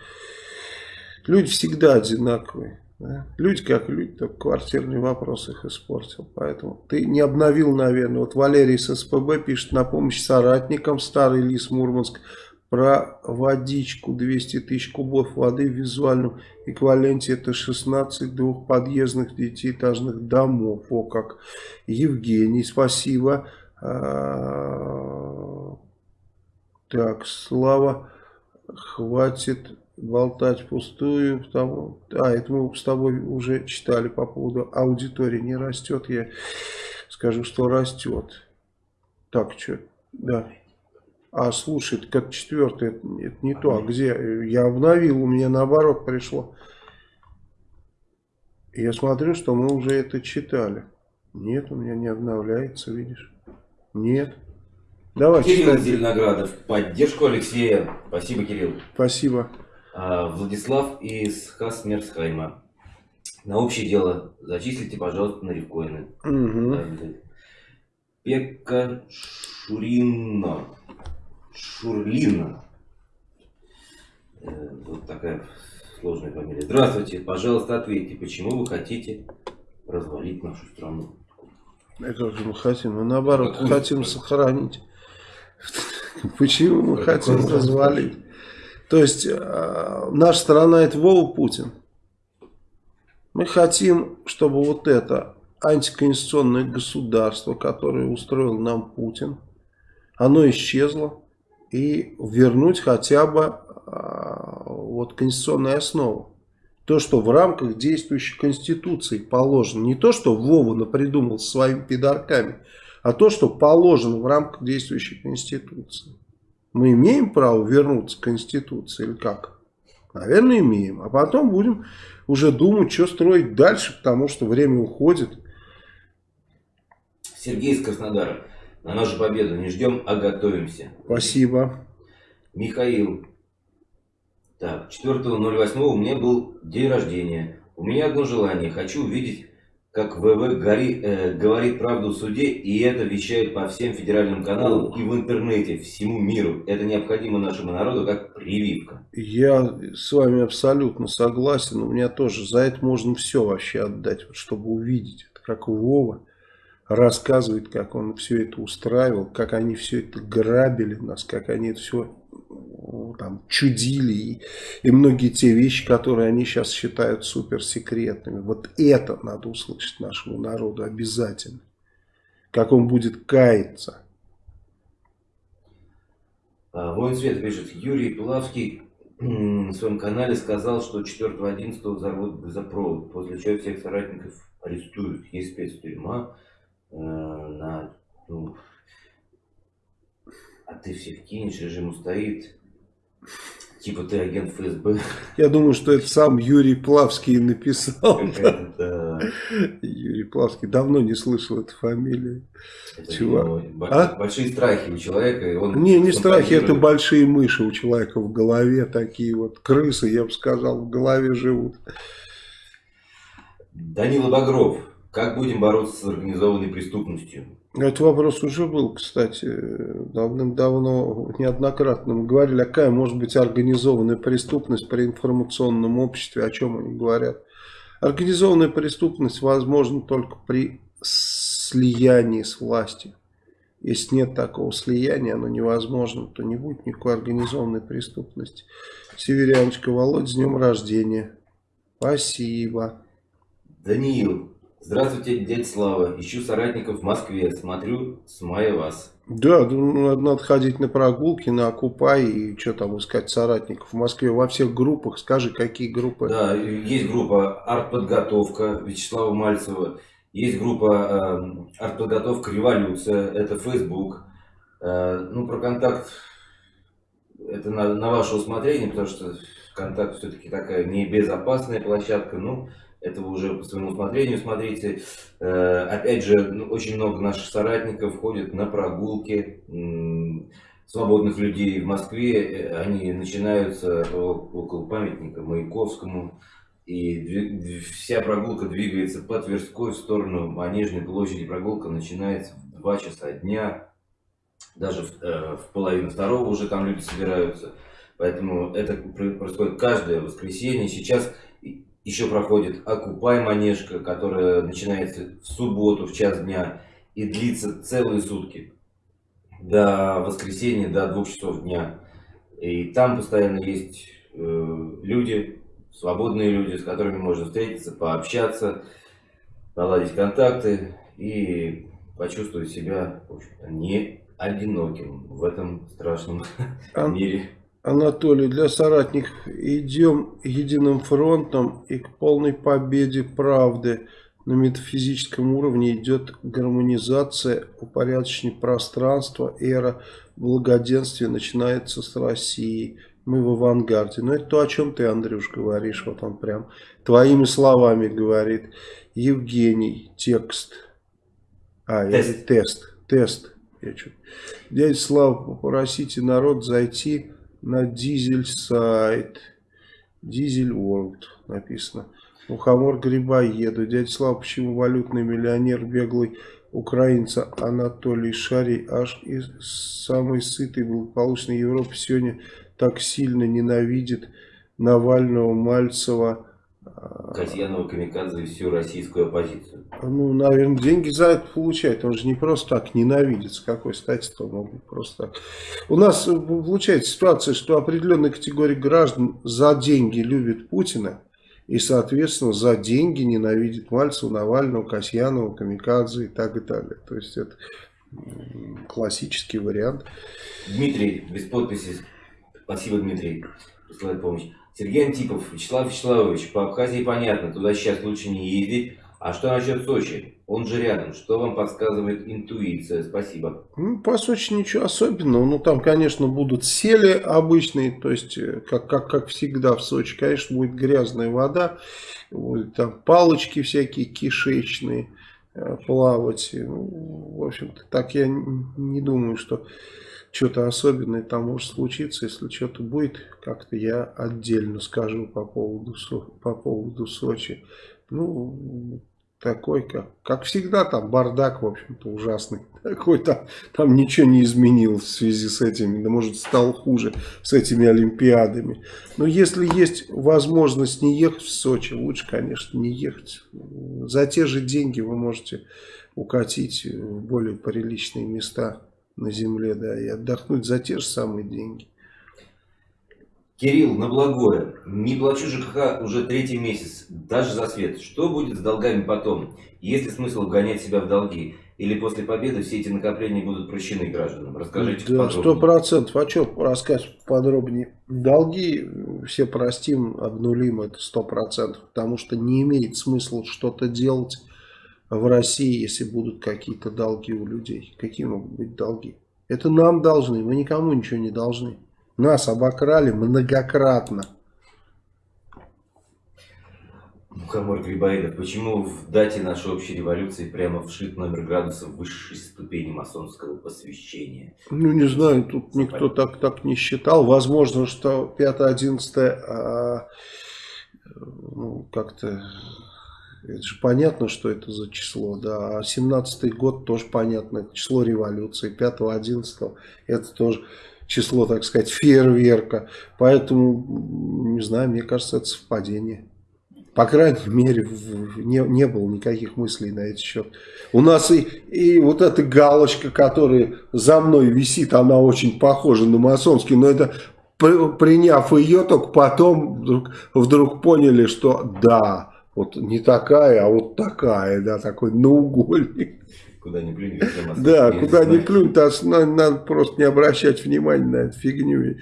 люди всегда одинаковые. Да? Люди как люди, только квартирный вопрос их испортил. Поэтому ты не обновил, наверное. Вот Валерий с СПБ пишет на помощь соратникам Старый Лис Мурманск про водичку 200 тысяч кубов воды в визуальном эквиваленте это 16 двухподъездных девятиэтажных домов. О как! Евгений, спасибо. А, так, Слава, хватит болтать пустую. Потому, а, это мы с тобой уже читали по поводу аудитории. Не растет, я скажу, что растет. Так, что? Да. А, слушай, это как четвертый, это, это не то. А где? Я обновил, у меня наоборот пришло. Я смотрю, что мы уже это читали. Нет, у меня не обновляется, видишь? Нет. Давай, Кирилл читай. Зеленоградов. Поддержку Алексея. Спасибо, Кирилл. Спасибо. А, Владислав из Хасмерсхайма. На общее дело зачислите, пожалуйста, на рифкоины. Угу. Пекка Шурина. Шурлина. Э, вот такая сложная фамилия. Здравствуйте, пожалуйста, ответьте, почему вы хотите развалить нашу страну? Это же мы хотим, мы наоборот Какую хотим сохранить. Почему мы хотим развалить? То есть, э, наша страна это Вова Путин. Мы хотим, чтобы вот это антиконституционное государство, которое устроил нам Путин, оно исчезло и вернуть хотя бы э, вот конституционную основу. То, что в рамках действующей конституции положено. Не то, что Вова напридумал своими пидорками, а то, что положено в рамках действующей конституции. Мы имеем право вернуться к Конституции или как? Наверное, имеем. А потом будем уже думать, что строить дальше, потому что время уходит. Сергей из Краснодара. На нашу победу не ждем, а готовимся. Спасибо. Михаил. Так, 4.08 у меня был день рождения. У меня одно желание. Хочу увидеть как ВВ гори, э, говорит правду в суде, и это вещает по всем федеральным каналам и в интернете, всему миру. Это необходимо нашему народу как прививка. Я с вами абсолютно согласен. У меня тоже за это можно все вообще отдать, чтобы увидеть. Это как Вова рассказывает, как он все это устраивал, как они все это грабили нас, как они это все там чудили и, и многие те вещи, которые они сейчас считают суперсекретными. Вот это надо услышать нашему народу обязательно. Как он будет каяться. А, Воин Свет пишет, Юрий Пилавский в своем канале сказал, что 4.11 взорвут газопровод, после чего всех соратников арестуют. Есть спецтюрьма на... Ну, а ты всех кинешь, режим устоит. Типа ты агент ФСБ. Я думаю, что это сам Юрий Плавский написал. Да. Юрий Плавский. Давно не слышал эту фамилию. Это Чувак. А? Большие страхи у человека. Он не, не страхи, это большие мыши у человека в голове. Такие вот крысы, я бы сказал, в голове живут. Данила Багров. Как будем бороться с организованной преступностью? Этот вопрос уже был, кстати, давным-давно, неоднократно. Мы говорили, какая может быть организованная преступность при информационном обществе, о чем они говорят. Организованная преступность возможна только при слиянии с властью. Если нет такого слияния, оно невозможно, то не будет никакой организованной преступности. Северяночка, Володь, с днем рождения. Спасибо. Даниил, Здравствуйте, дядя Слава. Ищу соратников в Москве. Смотрю, с мая вас. Да, ну, надо, надо ходить на прогулки, на Окупай и что там искать соратников в Москве. Во всех группах. Скажи, какие группы? Да, есть группа «Артподготовка» Вячеслава Мальцева. Есть группа э, «Артподготовка Революция». Это Facebook. Э, ну, про контакт это на, на ваше усмотрение, потому что контакт все-таки такая небезопасная площадка. Ну, это вы уже по своему усмотрению смотрите. Э, опять же, ну, очень много наших соратников ходят на прогулки свободных людей в Москве. Они начинаются около памятника Маяковскому. И вся прогулка двигается по Тверской в сторону Манежной площади. Прогулка начинается в 2 часа дня. Даже в, э, в половину второго уже там люди собираются. Поэтому это происходит каждое воскресенье. Сейчас еще проходит Окупай Манежка, которая начинается в субботу в час дня и длится целые сутки до воскресенья, до двух часов дня. И там постоянно есть э, люди, свободные люди, с которыми можно встретиться, пообщаться, наладить контакты и почувствовать себя не одиноким в этом страшном а, мире. Анатолий, для соратников идем единым фронтом и к полной победе правды. На метафизическом уровне идет гармонизация, упорядочение пространства, эра благоденствия начинается с России. Мы в авангарде. Но это то, о чем ты, Андрюш, говоришь. Вот он прям твоими словами говорит. Евгений, текст. А, тест. тест. Тест. Я чуть. Дядя Слава, попросите народ зайти на дизель сайт. Дизель World написано. Мухомор грибоеду. Дядя Слава, почему валютный миллионер беглый украинца Анатолий Шарий аж из самой сытой благополучной Европы сегодня так сильно ненавидит Навального, Мальцева, Касьянова Камикадзе и всю российскую оппозицию. Ну, наверное, деньги за это получает. Он же не просто так ненавидит. С какой стати-то он мог просто так. У нас получается ситуация, что определенная категория граждан за деньги любит Путина. И, соответственно, за деньги ненавидит Мальцева, Навального, Касьянова, Камикадзе и так и далее. То есть, это классический вариант. Дмитрий, без подписи. Спасибо, Дмитрий. Присылает помощь. Сергей Антипов, Вячеслав Вячеславович, по Абхазии понятно, туда сейчас лучше не ездить. А что насчет Сочи? Он же рядом. Что вам подсказывает интуиция? Спасибо. Ну, по Сочи ничего особенного. Ну, там, конечно, будут сели обычные. То есть, э, как, как, как всегда в Сочи, конечно, будет грязная вода. Будет там палочки всякие кишечные э, плавать. Ну, в общем-то, так я не думаю, что что-то особенное там может случиться. Если что-то будет, как-то я отдельно скажу по поводу, по поводу Сочи. Ну, такой, как, как всегда, там бардак, в общем-то, ужасный. Такой там, там ничего не изменилось в связи с этими, да может стало хуже с этими Олимпиадами. Но если есть возможность не ехать в Сочи, лучше, конечно, не ехать. За те же деньги вы можете укатить в более приличные места на земле, да, и отдохнуть за те же самые деньги. Кирилл, на благое. Не плачу ЖКХ уже третий месяц, даже за свет. Что будет с долгами потом? Есть ли смысл гонять себя в долги? Или после победы все эти накопления будут прощены гражданам? Расскажите да, Сто процентов. А что рассказать подробнее? Долги все простим, обнулим, это сто процентов. Потому что не имеет смысла что-то делать в России, если будут какие-то долги у людей. Какие могут быть долги? Это нам должны, мы никому ничего не должны. Нас обокрали многократно. Мухомор Грибоедов, почему в дате нашей общей революции прямо вшит номер градусов высшей ступени масонского посвящения? Ну, не знаю, тут никто так, так не считал. Возможно, что 5-11 а, ну, как-то... Это же понятно, что это за число, да. А 17 год тоже понятно, число революции. 5-11 это тоже число, так сказать, фейерверка. Поэтому, не знаю, мне кажется, это совпадение. По крайней мере, не, не было никаких мыслей на этот счет. У нас и, и вот эта галочка, которая за мной висит, она очень похожа на масонский, но это приняв ее, только потом вдруг, вдруг поняли, что да, вот не такая, а вот такая, да, такой наугольник. Куда ни плюнь, Да, куда ни плюнь, надо, надо просто не обращать внимания на эту фигню.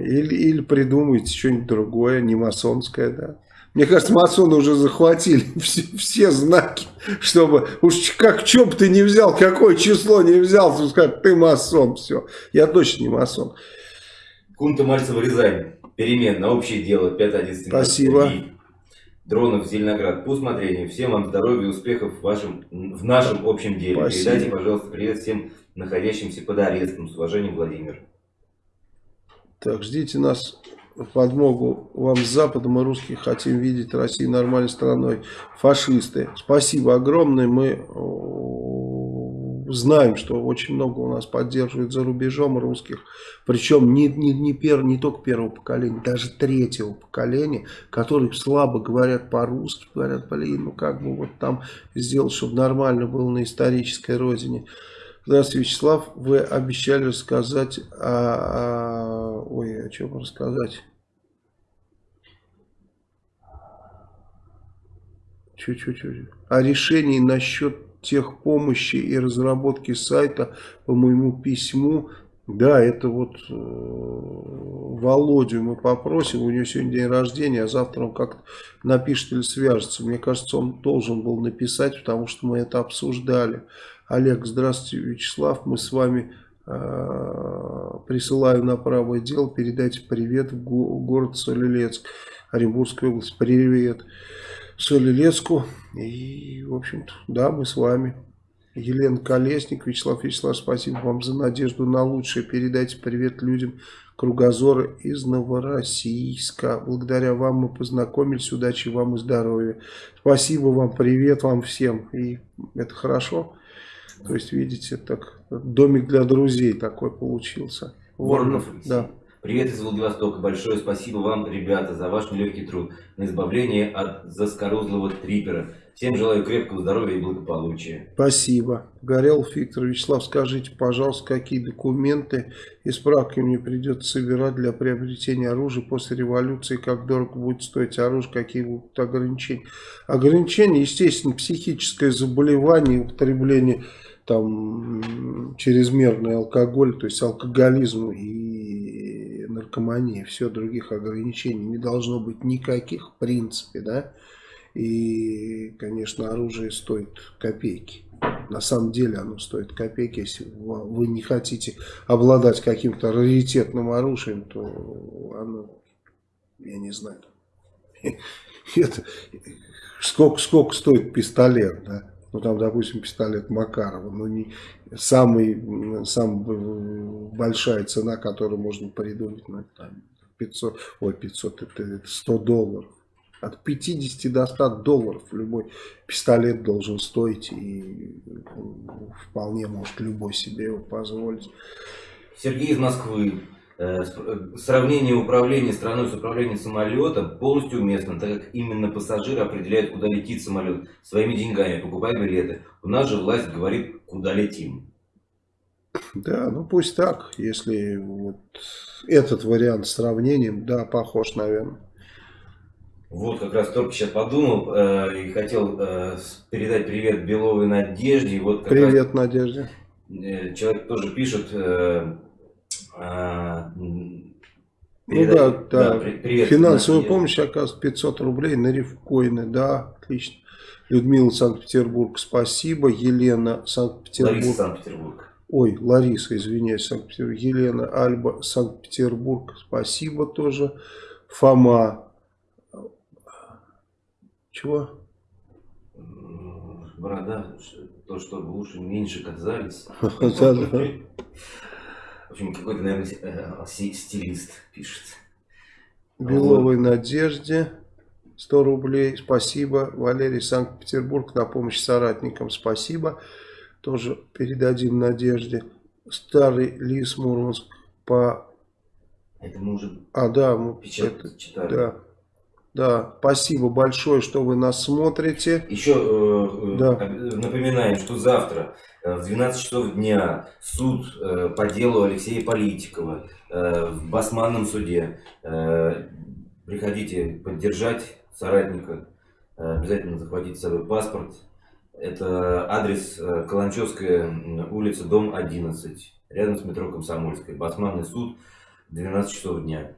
Или, или придумать что-нибудь другое, не масонское, да. Мне кажется, масоны уже захватили все, все знаки, чтобы уж как чем бы ты не взял, какое число не взял, то сказать, ты масон, все. Я точно не масон. Кунта Мальцева Рязань. Перемен на общее дело 5-11. Спасибо. Дронов Зеленоград. По усмотрению. Всем вам здоровья и успехов в, вашем, в нашем общем деле. Спасибо. Передайте, пожалуйста, привет всем находящимся под арестом. С уважением, Владимир. Так, ждите нас подмогу вам с Запада. Мы русские хотим видеть Россию нормальной страной. Фашисты. Спасибо огромное. Мы знаем, что очень много у нас поддерживают за рубежом русских. Причем не, не, не, пер, не только первого поколения, даже третьего поколения, которые слабо говорят по-русски. Говорят, блин, ну как бы вот там сделать, чтобы нормально было на исторической родине. Здравствуйте, Вячеслав. Вы обещали рассказать о... Ой, о чем рассказать? Чуть-чуть. О решении насчет техпомощи и разработки сайта по моему письму. Да, это вот э, Володю мы попросим, у него сегодня день рождения, а завтра он как-то напишет или свяжется. Мне кажется, он должен был написать, потому что мы это обсуждали. Олег, здравствуйте, Вячеслав, мы с вами э, присылаю на правое дело, передайте привет в го город Солилецк, Оренбургская область, привет Солилецку, и, в общем-то, да, мы с вами. Елена Колесник, Вячеслав Вячеслав, спасибо вам за надежду на лучшее. Передайте привет людям Кругозора из Новороссийска. Благодаря вам мы познакомились. Удачи вам и здоровья. Спасибо вам, привет вам всем. И это хорошо. То есть, видите, так домик для друзей такой получился. Воронов, да. Привет из Владивостока. Большое спасибо вам, ребята, за ваш нелегкий труд на избавление от заскорузлого трипера. Всем желаю крепкого здоровья и благополучия. Спасибо. Горел Виктор Вячеслав, скажите, пожалуйста, какие документы и справки мне придется собирать для приобретения оружия после революции, как дорого будет стоить оружие, какие будут ограничения. Ограничения, естественно, психическое заболевание, употребление там чрезмерный алкоголь, то есть алкоголизм и наркомания, все других ограничений не должно быть никаких в принципе, да, и, конечно, оружие стоит копейки. На самом деле оно стоит копейки. Если вы не хотите обладать каким-то раритетным оружием, то оно, я не знаю, это, сколько, сколько стоит пистолет, да? ну там, допустим, пистолет Макарова, ну не самый, самая большая цена, которую можно придумать, ну, там 500, ой, 500, это, это 100 долларов. От 50 до 100 долларов любой пистолет должен стоить, и вполне может любой себе его позволить. Сергей из Москвы. Э, э, сравнение управления страной с управлением самолетом полностью уместно, так как именно пассажиры определяют, куда летит самолет своими деньгами, покупая билеты. У нас же власть говорит, куда летим. Да, ну пусть так, если вот этот вариант с сравнением, да, похож, наверное. Вот, как раз только сейчас подумал э, и хотел э, передать привет Беловой Надежде. Вот привет, раз, Надежде. Э, человек тоже пишет... Э, э, ну да, да, да привет, финансовую помощь, оказывается, 500 рублей на рифкоины, да, отлично. Людмила Санкт-Петербург, спасибо. Елена Санкт-Петербург. Лариса Санкт-Петербург. Ой, Лариса, извиняюсь, Санкт-Петербург. Елена Альба, Санкт-Петербург, спасибо тоже. Фома. Чего? Борода, то, чтобы уши меньше казались. В общем, какой-то, наверное, э, стилист пишет. Беловой Надежде. 100 рублей. Спасибо. Валерий Санкт-Петербург на помощь соратникам. Спасибо. Тоже передадим Надежде. Старый Лис Мурманск по... Это мы уже а, да, мы это, читали. Да. Да, спасибо большое, что вы нас смотрите. Еще э, э да. напоминаем, что завтра э, в 12 часов дня суд э, по делу Алексея Политикова э, в Басманном суде. Э, приходите поддержать соратника, э, обязательно захватите с собой паспорт. Это адрес э, Каланчевская улица, дом 11, рядом с метро Комсомольская. Басманный суд, 12 часов дня.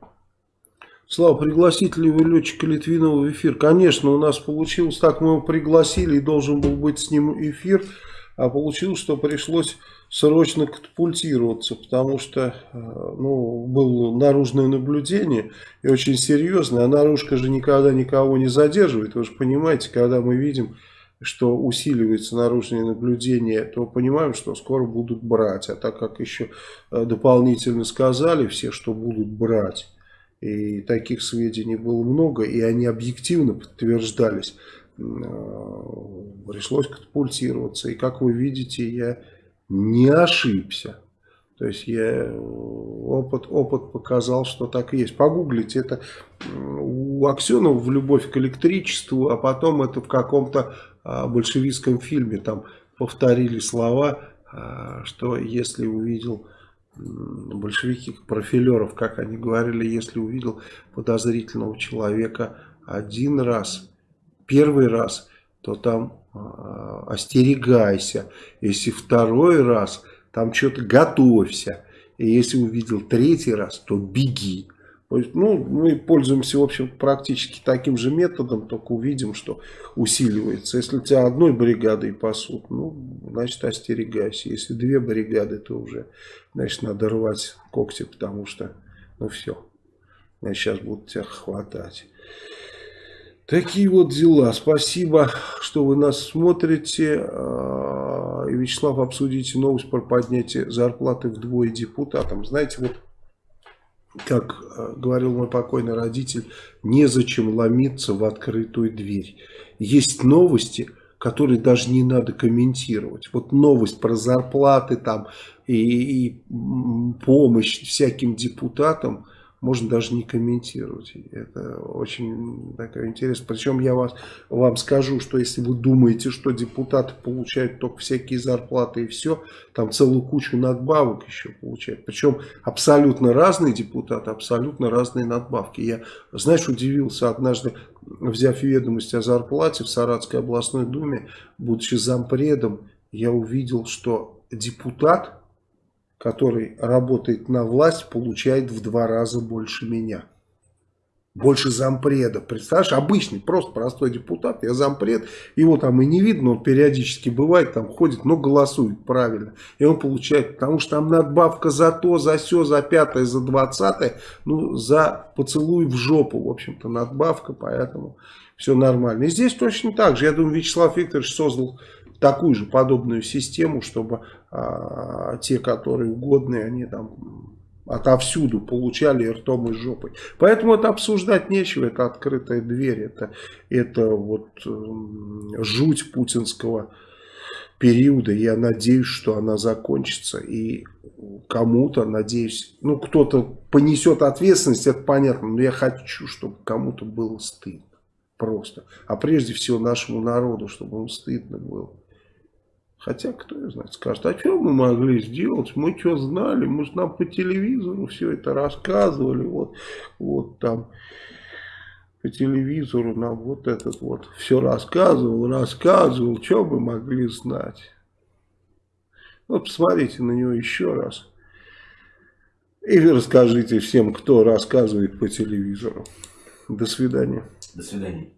Слава, пригласить ли вы летчика Литвинова в эфир? Конечно, у нас получилось так, мы его пригласили и должен был быть с ним эфир, а получилось, что пришлось срочно катапультироваться, потому что э, ну, было наружное наблюдение и очень серьезное, а наружка же никогда никого не задерживает. Вы же понимаете, когда мы видим, что усиливается наружное наблюдение, то понимаем, что скоро будут брать. А так как еще э, дополнительно сказали все, что будут брать, и таких сведений было много, и они объективно подтверждались, э, пришлось катапультироваться. И как вы видите, я не ошибся. То есть я, опыт, опыт показал, что так и есть. Погуглите, это у Аксенова в «Любовь к электричеству», а потом это в каком-то а, большевистском фильме. Там повторили слова, а, что если увидел большевики профилеров, как они говорили, если увидел подозрительного человека один раз, первый раз, то там а, остерегайся. Если второй раз, там что-то готовься. И если увидел третий раз, то беги. Ну, мы пользуемся, в общем, практически таким же методом, только увидим, что усиливается. Если тебя одной бригадой пасут, ну, значит, остерегайся. Если две бригады, то уже, значит, надо рвать когти, потому что, ну, все. Значит, сейчас будут тебя хватать. Такие вот дела. Спасибо, что вы нас смотрите. А, и, Вячеслав, обсудите новость про поднятие зарплаты вдвое депутатам. Знаете, вот как а, говорил мой покойный родитель, незачем ломиться в открытую дверь. Есть новости, которые даже не надо комментировать. Вот новость про зарплаты там и, и помощь всяким депутатам – можно даже не комментировать. Это очень такая интересно. Причем я вас, вам скажу, что если вы думаете, что депутаты получают только всякие зарплаты и все, там целую кучу надбавок еще получают. Причем абсолютно разные депутаты, абсолютно разные надбавки. Я, знаешь, удивился однажды, взяв ведомость о зарплате в Саратской областной думе, будучи зампредом, я увидел, что депутат который работает на власть, получает в два раза больше меня. Больше зампреда. Представляешь, обычный, просто простой депутат, я зампред, его там и не видно, он периодически бывает, там ходит, но голосует правильно. И он получает, потому что там надбавка за то, за все, за пятое, за двадцатое, ну, за поцелуй в жопу, в общем-то, надбавка, поэтому все нормально. И здесь точно так же, я думаю, Вячеслав Викторович создал такую же подобную систему, чтобы а, те, которые угодные, они там отовсюду получали ртом и жопой. Поэтому это обсуждать нечего, это открытая дверь, это, это вот э, жуть путинского периода. Я надеюсь, что она закончится и кому-то, надеюсь, ну кто-то понесет ответственность, это понятно, но я хочу, чтобы кому-то было стыдно. Просто. А прежде всего нашему народу, чтобы ему стыдно было. Хотя, кто я знает, скажет, а что мы могли сделать? Мы что знали? Мы же нам по телевизору все это рассказывали. Вот, вот там по телевизору нам вот этот вот все рассказывал, рассказывал. Что мы могли знать? Вот посмотрите на него еще раз. И расскажите всем, кто рассказывает по телевизору. До свидания. До свидания.